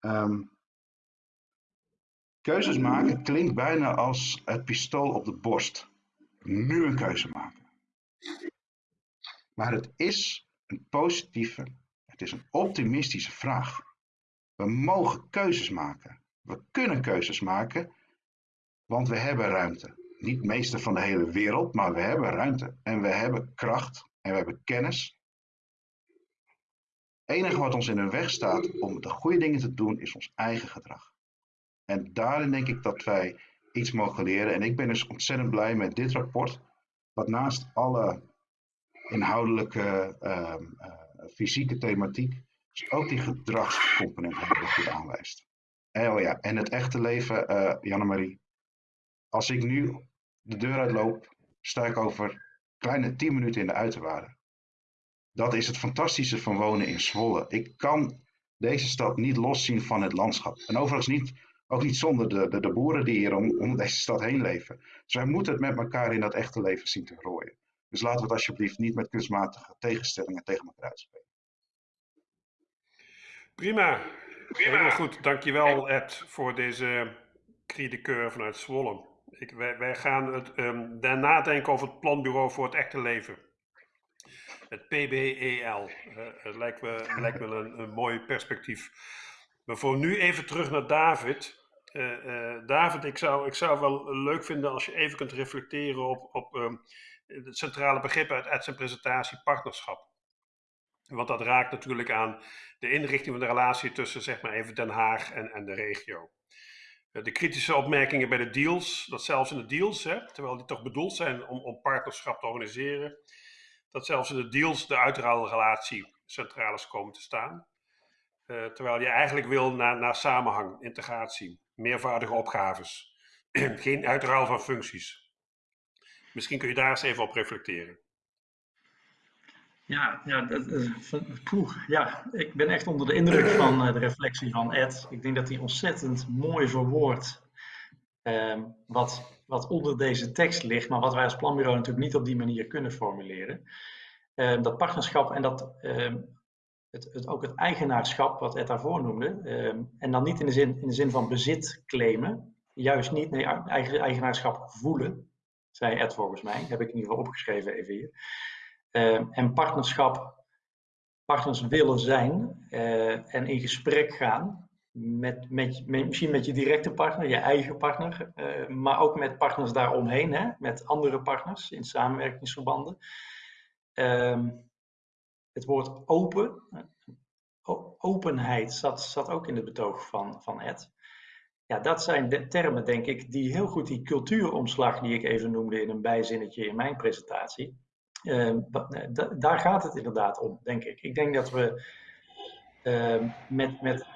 Um, keuzes maken klinkt bijna als het pistool op de borst. Nu een keuze maken. Maar het is een positieve, het is een optimistische vraag. We mogen keuzes maken. We kunnen keuzes maken, want we hebben ruimte. Niet meester van de hele wereld, maar we hebben ruimte. En we hebben kracht en we hebben kennis. Het enige wat ons in de weg staat om de goede dingen te doen, is ons eigen gedrag. En daarin denk ik dat wij iets mogen leren. En ik ben dus ontzettend blij met dit rapport, wat naast alle inhoudelijke, uh, uh, fysieke thematiek, ook die gedragscomponent heel goed aanwijst. En, oh ja, en het echte leven, uh, Janne-Marie. Als ik nu de deur uitloop, sta ik over kleine 10 minuten in de uiterwaarden. Dat is het fantastische van wonen in Zwolle. Ik kan deze stad niet loszien van het landschap. En overigens niet, ook niet zonder de, de, de boeren die hier om, om deze stad heen leven. Dus wij moeten het met elkaar in dat echte leven zien te rooien. Dus laten we het alsjeblieft niet met kunstmatige tegenstellingen tegen elkaar uitspelen. Prima. Prima. Heel goed. Dankjewel Ed voor deze cri vanuit Zwolle. Ik, wij, wij, gaan het, um, daarna denken over het planbureau voor het echte leven. Het PBEL. Uh, het lijkt me, lijkt me een, een mooi perspectief. Maar voor nu even terug naar David. Uh, uh, David, ik zou, ik zou wel leuk vinden als je even kunt reflecteren op, op um, het centrale begrip uit, uit zijn presentatie, partnerschap. Want dat raakt natuurlijk aan de inrichting van de relatie tussen zeg maar even Den Haag en, en de regio. Eh, de kritische opmerkingen bij de deals, dat zelfs in de deals, hè, terwijl die toch bedoeld zijn om, om partnerschap te organiseren, dat zelfs in de deals de uitruilrelatie centraal is komen te staan. Uh, terwijl je eigenlijk wil naar, naar samenhang, integratie, meervoudige opgaves, geen uitruil van functies. Misschien kun je daar eens even op reflecteren. Ja, ja, dat, poeh, ja, ik ben echt onder de indruk van uh, de reflectie van Ed. Ik denk dat hij ontzettend mooi verwoordt uh, wat, wat onder deze tekst ligt, maar wat wij als planbureau natuurlijk niet op die manier kunnen formuleren. Uh, dat partnerschap en dat, ehm, het, het, ook het eigenaarschap, wat Ed daarvoor noemde, ehm, en dan niet in de, zin, in de zin van bezit claimen, juist niet, nee, eigen, eigenaarschap voelen, zei Ed volgens mij, heb ik in ieder geval opgeschreven even hier. Ehm, en partnerschap, partners willen zijn uh, en in gesprek gaan met, met, misschien met je directe partner, je eigen partner, uh, maar ook met partners daaromheen, hè, met andere partners in samenwerkingsverbanden. Um, het woord open, openheid zat, zat ook in het betoog van, van Ed. Ja, dat zijn de termen, denk ik, die heel goed die cultuuromslag die ik even noemde in een bijzinnetje in mijn presentatie, Ehm, daar gaat het inderdaad om, denk ik. Ik denk dat we ehm, met, met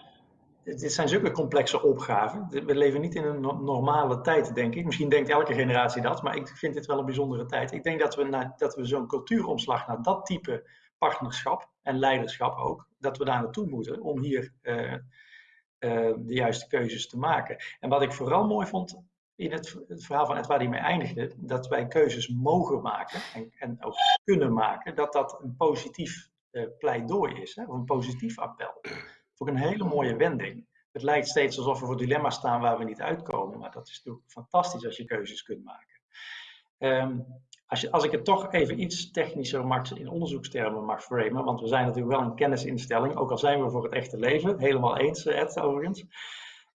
dit zijn zulke complexe opgaven. We leven niet in een normale tijd, denk ik. Misschien denkt elke generatie dat, maar ik vind dit wel een bijzondere tijd. Ik denk dat we, dat we zo'n cultuuromslag naar dat type partnerschap en leiderschap ook, dat we daar naartoe moeten om hier uh, uh, de juiste keuzes te maken. En wat ik vooral mooi vond in het, verhaal van het waar hij mee eindigde, dat wij keuzes mogen maken en, en ook kunnen maken, dat dat een positief uh, pleidooi is, hè, of een positief appel. Voor een hele mooie wending. Het lijkt steeds alsof we voor dilemma's staan waar we niet uitkomen, maar dat is natuurlijk fantastisch als je keuzes kunt maken. Um, als, je, als, ik het toch even iets technischer mag, in onderzoekstermen mag framen, want we zijn natuurlijk wel een kennisinstelling, ook al zijn we voor het echte leven, helemaal eens, Ed, overigens,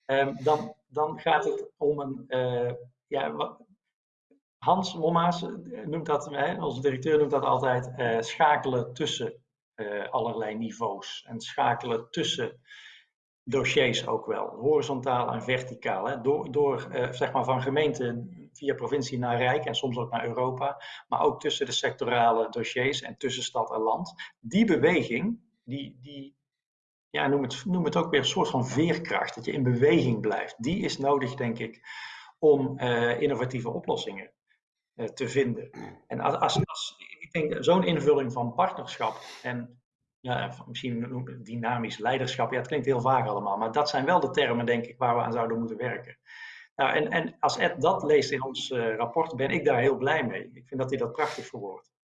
um, dan, dan gaat het om een, uh, ja, Hans Mommaas noemt dat, hè, onze directeur noemt dat altijd, uh, schakelen tussen allerlei niveaus en schakelen tussen dossiers ook wel, horizontaal en verticaal. Hè? Door, door zeg maar van gemeente via provincie naar rijk en soms ook naar Europa, maar ook tussen de sectorale dossiers en tussen stad en land. Die beweging, die, die ja, noem, het, noem het ook weer een soort van veerkracht, dat je in beweging blijft, die is nodig, denk ik, om uh, innovatieve oplossingen uh, te vinden. En als, als, ik denk zo'n invulling van partnerschap en ja, misschien dynamisch leiderschap, ja, het klinkt heel vaag allemaal, maar dat zijn wel de termen, denk ik, waar we aan zouden moeten werken. Nou, en, en als Ed dat leest in ons uh, rapport, ben ik daar heel blij mee. Ik vind dat hij dat prachtig verwoordt.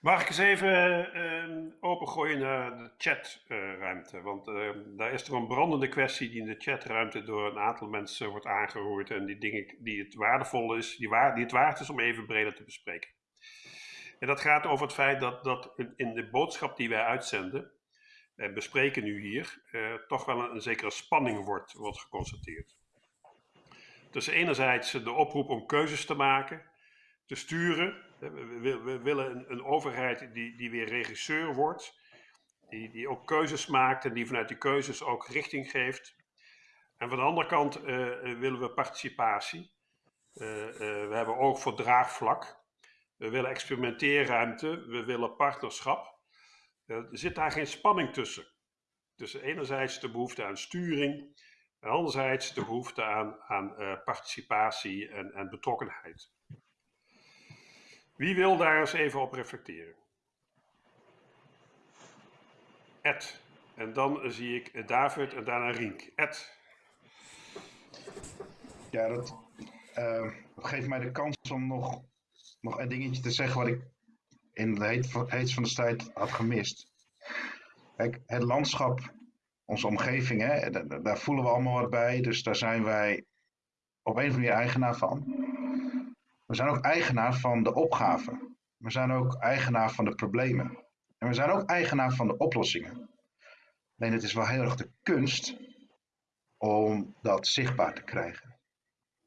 Mag ik eens even uh, opengooien naar de chatruimte? Want uh, daar is er een brandende kwestie die in de chatruimte door een aantal mensen wordt aangeroerd. En die dingen die het waardevol is, die, die het waard is om even breder te bespreken. En dat gaat over het feit dat, dat in de boodschap die wij uitzenden, en bespreken nu hier, uh, toch wel een, een, zekere spanning wordt, wordt geconstateerd. Dus enerzijds de oproep om keuzes te maken, te sturen. We, we, willen een, een, overheid die, die weer regisseur wordt, die, die ook keuzes maakt en die vanuit die keuzes ook richting geeft. En van de andere kant uh, willen we participatie. Uh, we hebben oog voor draagvlak. We willen experimenteerruimte, we willen partnerschap. Er zit daar geen spanning tussen. Tussen enerzijds de behoefte aan sturing en anderzijds de behoefte aan, aan participatie en, en betrokkenheid. Wie wil daar eens even op reflecteren? Ed. En dan zie ik David en daarna Rink. Ed. Ja, dat uh, geeft mij de kans om nog, nog een dingetje te zeggen wat ik in de heet van de tijd had gemist. Kijk, het landschap, onze omgeving, hè, daar voelen we allemaal wat bij. Dus daar zijn wij op een of andere manier eigenaar van. We zijn ook eigenaar van de opgaven. We zijn ook eigenaar van de problemen. En we zijn ook eigenaar van de oplossingen. Alleen het is wel heel erg de kunst om dat zichtbaar te krijgen.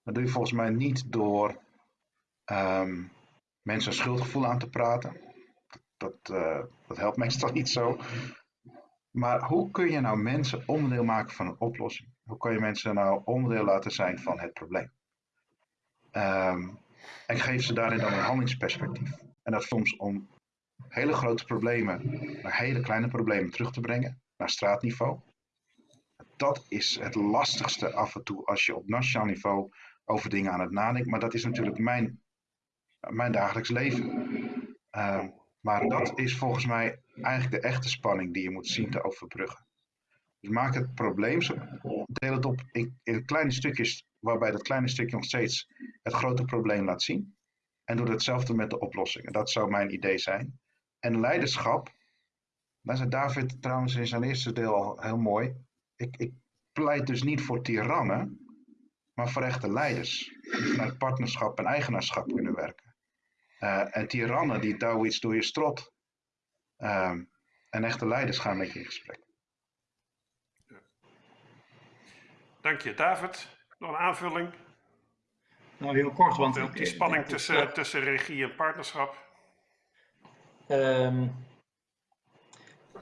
Dat doe je volgens mij niet door um, mensen een schuldgevoel aan te praten. Dat, uh, dat helpt meestal niet zo. Maar hoe kun je nou mensen onderdeel maken van een oplossing? Hoe kun je mensen nou onderdeel laten zijn van het probleem? Um, en geef ze daarin dan een handelingsperspectief. En dat soms om hele grote problemen naar hele kleine problemen terug te brengen, naar straatniveau. Dat is het lastigste af en toe als je op nationaal niveau over dingen aan het nadenken. Maar dat is natuurlijk mijn, mijn dagelijks leven. Uh, maar dat is volgens mij eigenlijk de echte spanning die je moet zien te overbruggen. Dus maak het probleem, deel het op in kleine stukjes, waarbij dat kleine stukje nog steeds het grote probleem laat zien. En doe hetzelfde met de oplossingen. Dat zou mijn idee zijn. En leiderschap, daar zei David trouwens in zijn eerste deel al heel mooi. Ik, ik pleit dus niet voor tirannen, maar voor echte leiders. Die vanuit partnerschap en eigenaarschap kunnen werken. Uh, en tirannen die douwen iets door je strot. Uh, en echte leiders gaan met je in gesprek. Dank je. David, nog een aanvulling? Nou, heel kort, want... Want die spanning tussen, ja. tussen regie en partnerschap? Um,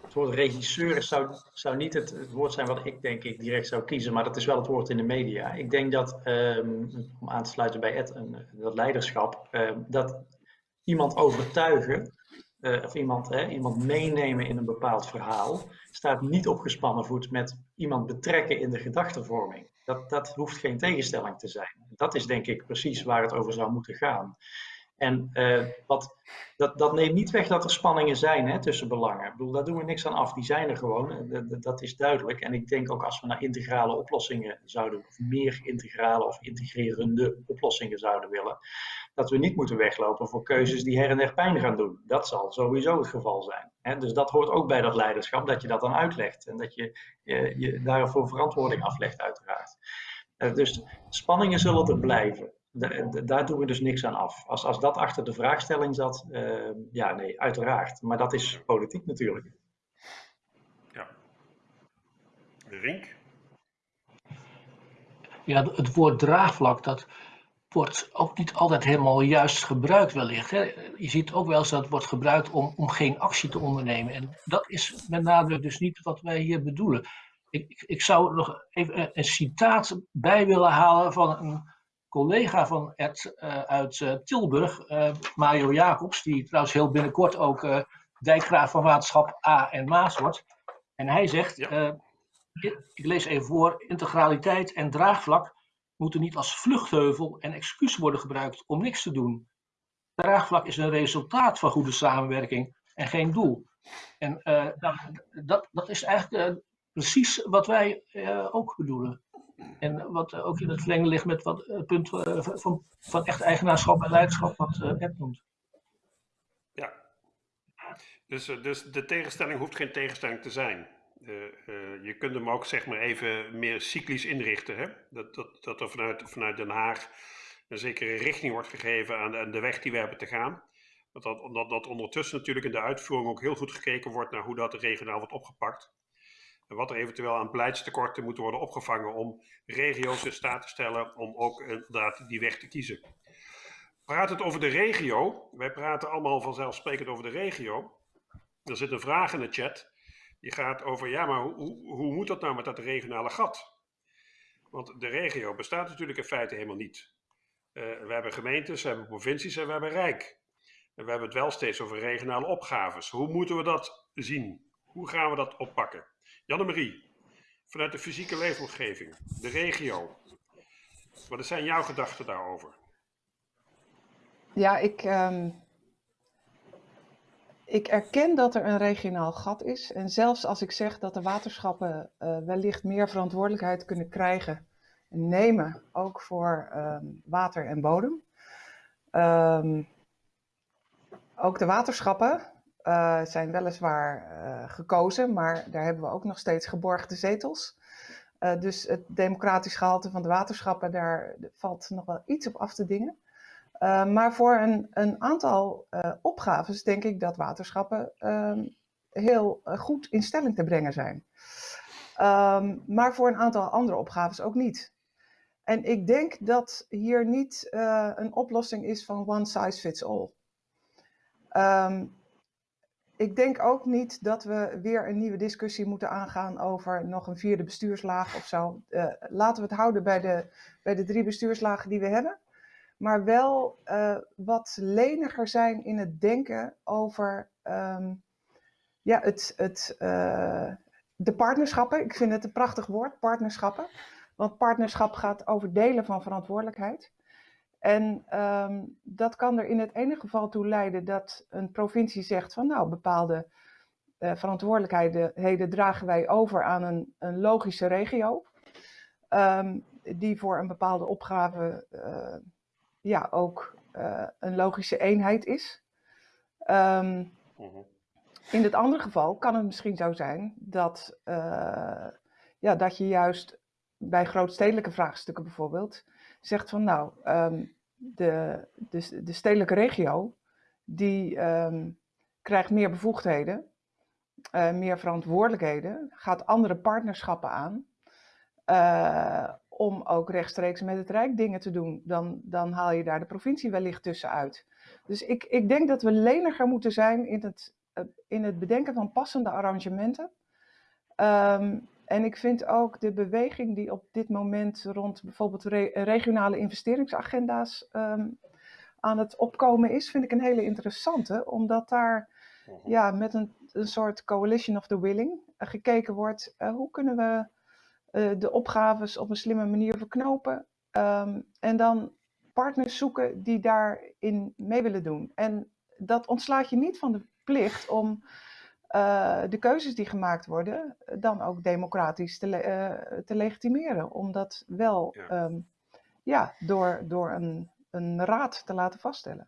het woord regisseur zou, zou niet het, het, woord zijn wat ik denk ik direct zou kiezen, maar dat is wel het woord in de media. Ik denk dat, um, om aan te sluiten bij Ed, dat leiderschap, um, dat iemand overtuigen uh, of iemand, hè, iemand meenemen in een bepaald verhaal, staat niet op gespannen voet met iemand betrekken in de gedachtenvorming. Dat, dat hoeft geen tegenstelling te zijn. Dat is denk ik precies waar het over zou moeten gaan. En uh, wat, dat, dat neemt niet weg dat er spanningen zijn hè, tussen belangen. Ik bedoel, daar doen we niks aan af. Die zijn er gewoon. Dat, dat is duidelijk. En ik denk ook als we naar integrale oplossingen zouden, of meer integrale of integrerende oplossingen zouden willen, dat we niet moeten weglopen voor keuzes die her en der pijn gaan doen. Dat zal sowieso het geval zijn. Hè? Dus dat hoort ook bij dat leiderschap, dat je dat dan uitlegt en dat je je, daarvoor verantwoording aflegt, uiteraard. Uh, dus spanningen zullen er blijven daar doen we dus niks aan af. Als, als dat achter de vraagstelling zat, uh, ja, nee, uiteraard. Maar dat is politiek natuurlijk. Ja. Rink? Ja, het woord draagvlak, dat wordt ook niet altijd helemaal juist gebruikt wellicht. Hè. Je ziet ook wel eens dat het wordt gebruikt om, om geen actie te ondernemen. En dat is met nadruk dus niet wat wij hier bedoelen. Ik, ik, ik zou nog even een citaat bij willen halen van een collega van Ed uh, uit uh, Tilburg, uh, Mario Jacobs, die trouwens heel binnenkort ook dijkgraaf van waterschap A en Maas wordt. En hij zegt, ja. ik, ik lees even voor, integraliteit en draagvlak moeten niet als vluchtheuvel en excuus worden gebruikt om niks te doen. Draagvlak is een resultaat van goede samenwerking en geen doel. En nou, dat, dat is eigenlijk precies wat wij ook bedoelen. En wat ook in het verlengde ligt met wat het punt eh, van, van echt eigenaarschap en leiderschap, wat eh, Ed noemt. Ja, dus, eh, dus de tegenstelling hoeft geen tegenstelling te zijn. je kunt hem ook zeg maar even meer cyclisch inrichten. Hè? Dat, dat, dat er vanuit, vanuit Den Haag een zekere richting wordt gegeven aan de, weg die we hebben te gaan. Dat, dat, dat ondertussen natuurlijk in de uitvoering ook heel goed gekeken wordt naar hoe dat regionaal wordt opgepakt. Wat er eventueel aan beleidstekorten moet worden opgevangen om regio's in staat te stellen om ook inderdaad die weg te kiezen. Praat het over de regio. Wij praten allemaal vanzelfsprekend over de regio. Er zit een vraag in de chat. Die gaat over, ja, maar hoe, hoe moet dat nou met dat regionale gat? Want de regio bestaat natuurlijk in feite helemaal niet. Uh, we hebben gemeentes, we hebben provincies en we hebben rijk. En we hebben het wel steeds over regionale opgaves. Hoe moeten we dat zien? Hoe gaan we dat oppakken? Janne-Marie, vanuit de fysieke leefomgeving, de regio. Wat zijn jouw gedachten daarover? Ja, ik, um, ik erken dat er een regionaal gat is. En zelfs als ik zeg dat de waterschappen uh, wellicht meer verantwoordelijkheid kunnen krijgen en nemen, ook voor um, water en bodem. Um, ook de waterschappen uh, zijn weliswaar uh, gekozen, maar daar hebben we ook nog steeds geborgde zetels. Uh, dus het democratisch gehalte van de waterschappen, daar valt nog wel iets op af te dingen. maar voor een, een aantal opgaves denk ik dat waterschappen ehm, heel goed in stelling te brengen zijn. Um, maar voor een aantal andere opgaves ook niet. En ik denk dat hier niet een oplossing is van one size fits all. Um, ik denk ook niet dat we weer een nieuwe discussie moeten aangaan over nog een vierde bestuurslaag of zo. Uh, laten we het houden bij de, bij de drie bestuurslagen die we hebben. Maar wel uh, wat leniger zijn in het denken over um, ja, het, het, uh, de partnerschappen. Ik vind het een prachtig woord, partnerschappen. Want partnerschap gaat over delen van verantwoordelijkheid. En um, dat kan er in het ene geval toe leiden dat een provincie zegt van nou, bepaalde uh, verantwoordelijkheden dragen wij over aan een, een logische regio. Um, die voor een bepaalde opgave uh, ja, ook uh, een logische eenheid is. Um, in het andere geval kan het misschien zo zijn dat, ja, dat je juist bij grootstedelijke vraagstukken bijvoorbeeld zegt van nou, um, de, de, de, stedelijke regio die um, krijgt meer bevoegdheden, uh, meer verantwoordelijkheden, gaat andere partnerschappen aan. Uh, om ook rechtstreeks met het Rijk dingen te doen, dan, dan haal je daar de provincie wellicht tussenuit. Dus ik, ik denk dat we leniger moeten zijn in het, uh, in het bedenken van passende arrangementen. Um, en ik vind ook de beweging die op dit moment rond bijvoorbeeld re regionale investeringsagenda's um, aan het opkomen is, vind ik een hele interessante. Omdat daar ja, met een, een soort coalition of the willing gekeken wordt, hoe kunnen we de opgaves op een slimme manier verknopen ehm, en dan partners zoeken die daarin mee willen doen. En dat ontslaat je niet van de plicht om uh, de keuzes die gemaakt worden dan ook democratisch te, uh, te legitimeren. Om dat wel ja. Ehm, ja door, door een, een raad te laten vaststellen.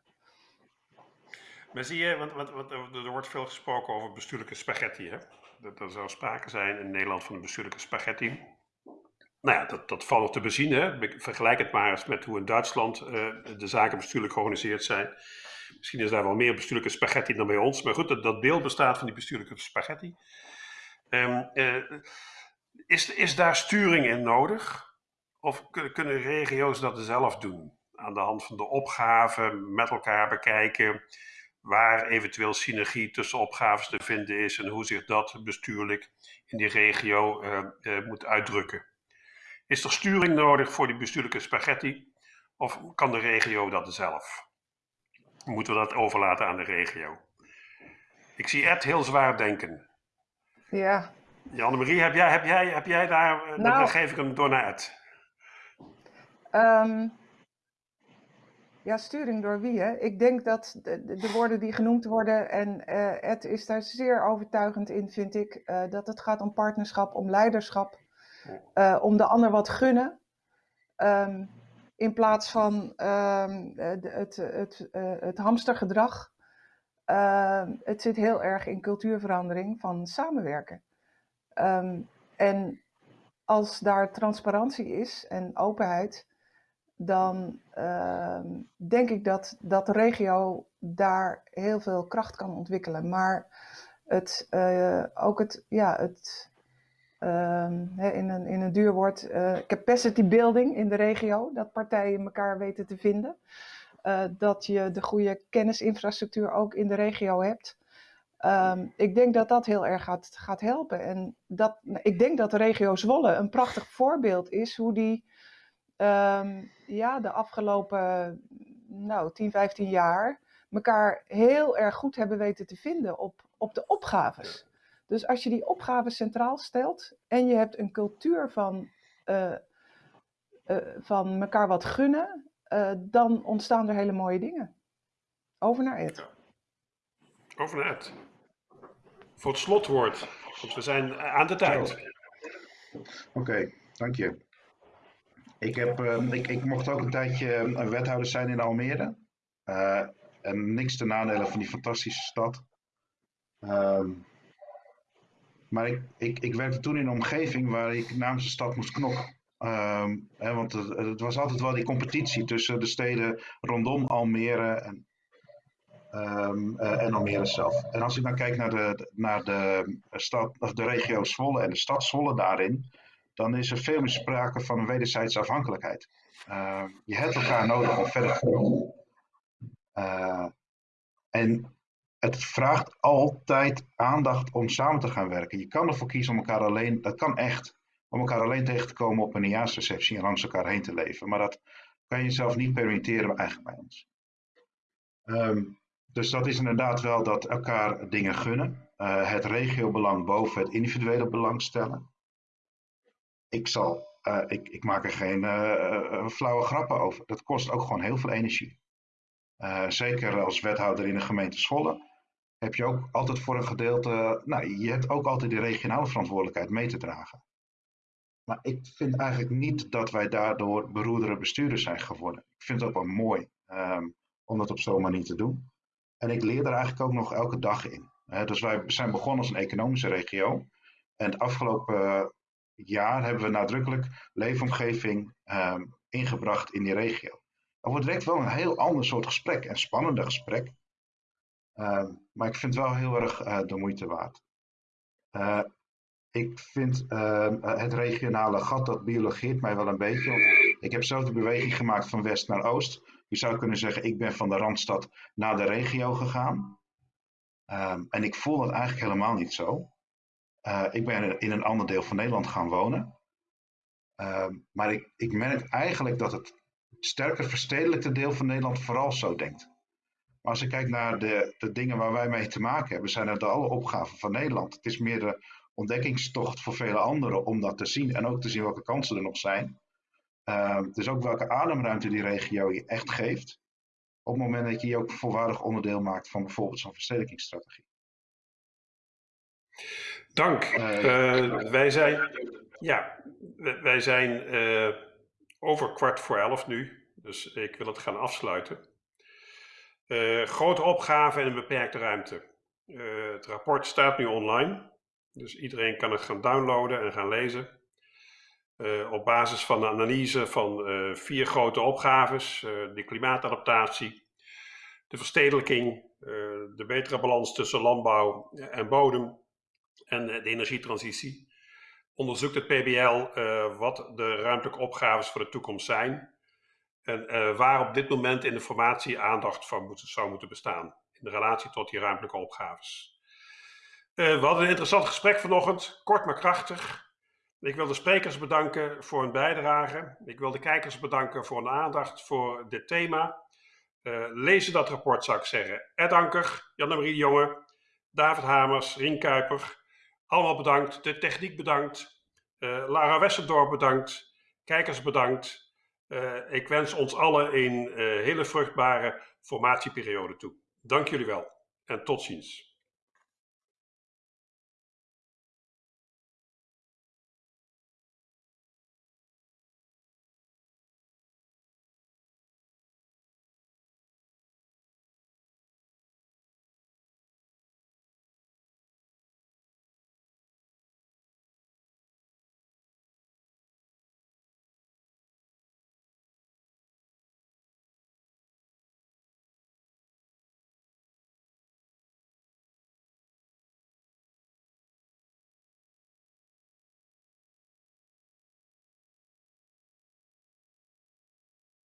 Maar zie je, want, want, want, er wordt veel gesproken over bestuurlijke spaghetti. Hè? Dat er zou sprake zijn in Nederland van een bestuurlijke spaghetti. Nou ja, dat, dat valt nog te bezien. Hè? Vergelijk het maar eens met hoe in Duitsland uh, de zaken bestuurlijk georganiseerd zijn. Misschien is daar wel meer bestuurlijke spaghetti dan bij ons. Maar goed, dat, beeld bestaat van die bestuurlijke spaghetti. Um, uh, is, is daar sturing in nodig? Of kunnen regio's dat zelf doen? Aan de hand van de opgaven met elkaar bekijken waar eventueel synergie tussen opgaves te vinden is en hoe zich dat bestuurlijk in die regio uh, uh, moet uitdrukken. Is er sturing nodig voor die bestuurlijke spaghetti of kan de regio dat zelf? Moeten we dat overlaten aan de regio? Ik zie Ed heel zwaar denken. Ja. Janne-Marie, heb jij, heb, jij, heb jij daar, nou, dan geef ik hem door naar Ed. Um, ja, sturing door wie? Hè? Ik denk dat de, de woorden die genoemd worden, en uh, Ed is daar zeer overtuigend in, vind ik, uh, dat het gaat om partnerschap, om leiderschap, uh, om de ander wat gunnen. Um, in plaats van um, het, het, het, het hamstergedrag. Ehm, het zit heel erg in cultuurverandering van samenwerken. en als daar transparantie is en openheid, dan denk ik dat, dat de regio daar heel veel kracht kan ontwikkelen. Maar het, uh, ook het, ja, het in, een, in een duur woord, eh, capacity building in de regio, dat partijen elkaar weten te vinden. Eh, dat je de goede kennisinfrastructuur ook in de regio hebt. Um, ik denk dat dat heel erg gaat, gaat helpen. En dat, ik denk dat de regio Zwolle een prachtig voorbeeld is hoe die um, ja, de afgelopen nou, 10, 15 jaar elkaar heel erg goed hebben weten te vinden op, op de opgaves. Dus als je die opgaves centraal stelt en je hebt een cultuur van, uh, uh, van elkaar wat gunnen, uh, dan ontstaan er hele mooie dingen. Over naar Ed. Over naar Ed. Voor het slotwoord, want we zijn aan de tijd. Oké, okay, dank je. Ik, heb, uh, ik, ik mocht ook een tijdje een wethouder zijn in Almere. Uh, en niks te nadelen van die fantastische stad. Uh, maar ik, ik, werkte toen in een omgeving waar ik namens de stad moest knokken. Ehm, hè, want het, het, was altijd wel die competitie tussen de steden rondom Almere en, um, uh, en Almere zelf. En als ik dan kijk naar de, naar de, stad, of de regio Zwolle en de stad Zwolle daarin, dan is er veel meer sprake van een wederzijdse afhankelijkheid. Uh, je hebt elkaar nodig om verder te komen. Uh, en het vraagt altijd aandacht om samen te gaan werken. Je kan ervoor kiezen om elkaar alleen, dat kan echt, om elkaar alleen tegen te komen op een nieuwjaarsreceptie en langs elkaar heen te leven. Maar dat kan je zelf niet permitteren eigenlijk bij ons. Um, dus dat is inderdaad wel dat elkaar dingen gunnen. Uh, het regiobelang boven het individuele belang stellen ik, zal, uh, ik, ik maak er geen uh, flauwe grappen over. Dat kost ook gewoon heel veel energie. Zeker als wethouder in de gemeente Zwolle heb je ook altijd voor een gedeelte, nou, je hebt ook altijd die regionale verantwoordelijkheid mee te dragen. Maar ik vind eigenlijk niet dat wij daardoor beroerdere bestuurders zijn geworden. Ik vind het ook wel mooi um, om dat op zo'n manier te doen. En ik leer daar eigenlijk ook nog elke dag in. Dus wij zijn begonnen als een economische regio. En het afgelopen jaar hebben we nadrukkelijk leefomgeving um, ingebracht in die regio. Dat wordt direct wel een heel ander soort gesprek, een spannender gesprek. Um, maar ik vind het wel heel erg uh, de moeite waard. Uh, ik vind uh, het regionale gat, dat biologeert mij wel een beetje. Want ik heb zelf de beweging gemaakt van west naar oost. Je zou kunnen zeggen, ik ben van de Randstad naar de regio gegaan. Um, en ik voel dat eigenlijk helemaal niet zo. Ik ben in een ander deel van Nederland gaan wonen. Maar ik, ik merk eigenlijk dat het sterker verstedelijkte deel van Nederland vooral zo denkt. Maar als ik kijk naar de, de dingen waar wij mee te maken hebben, zijn het alle opgaven van Nederland. Het is meer de ontdekkingstocht voor vele anderen om dat te zien en ook te zien welke kansen er nog zijn. Uh, het is ook welke ademruimte die regio je echt geeft. Op het moment dat je je ook volwaardig onderdeel maakt van bijvoorbeeld zo'n verstedelijkingsstrategie. Dank. Uh, wij zijn, ja, wij zijn uh, over kwart voor elf nu, dus ik wil het gaan afsluiten. Uh, grote opgave en een beperkte ruimte. het rapport staat nu online, dus iedereen kan het gaan downloaden en gaan lezen. op basis van de analyse van vier grote opgaves: de klimaatadaptatie, de verstedelijking, de betere balans tussen landbouw en bodem en de energietransitie. Onderzoekt het PBL wat de ruimtelijke opgaves voor de toekomst zijn en uh, waar op dit moment in de formatie aandacht van moet, zou moeten bestaan in relatie tot die ruimtelijke opgaves. Uh, we hadden een interessant gesprek vanochtend, kort maar krachtig. Ik wil de sprekers bedanken voor hun bijdrage. Ik wil de kijkers bedanken voor hun aandacht voor dit thema. lezen dat rapport zou ik zeggen. Ed Anker, Jan-Marie Jonge, David Hamers, Rien Kuiper, allemaal bedankt. De techniek bedankt. Lara Westendorp bedankt. Kijkers bedankt. Uh, ik wens ons allen een uh, hele vruchtbare formatieperiode toe. Dank jullie wel en tot ziens.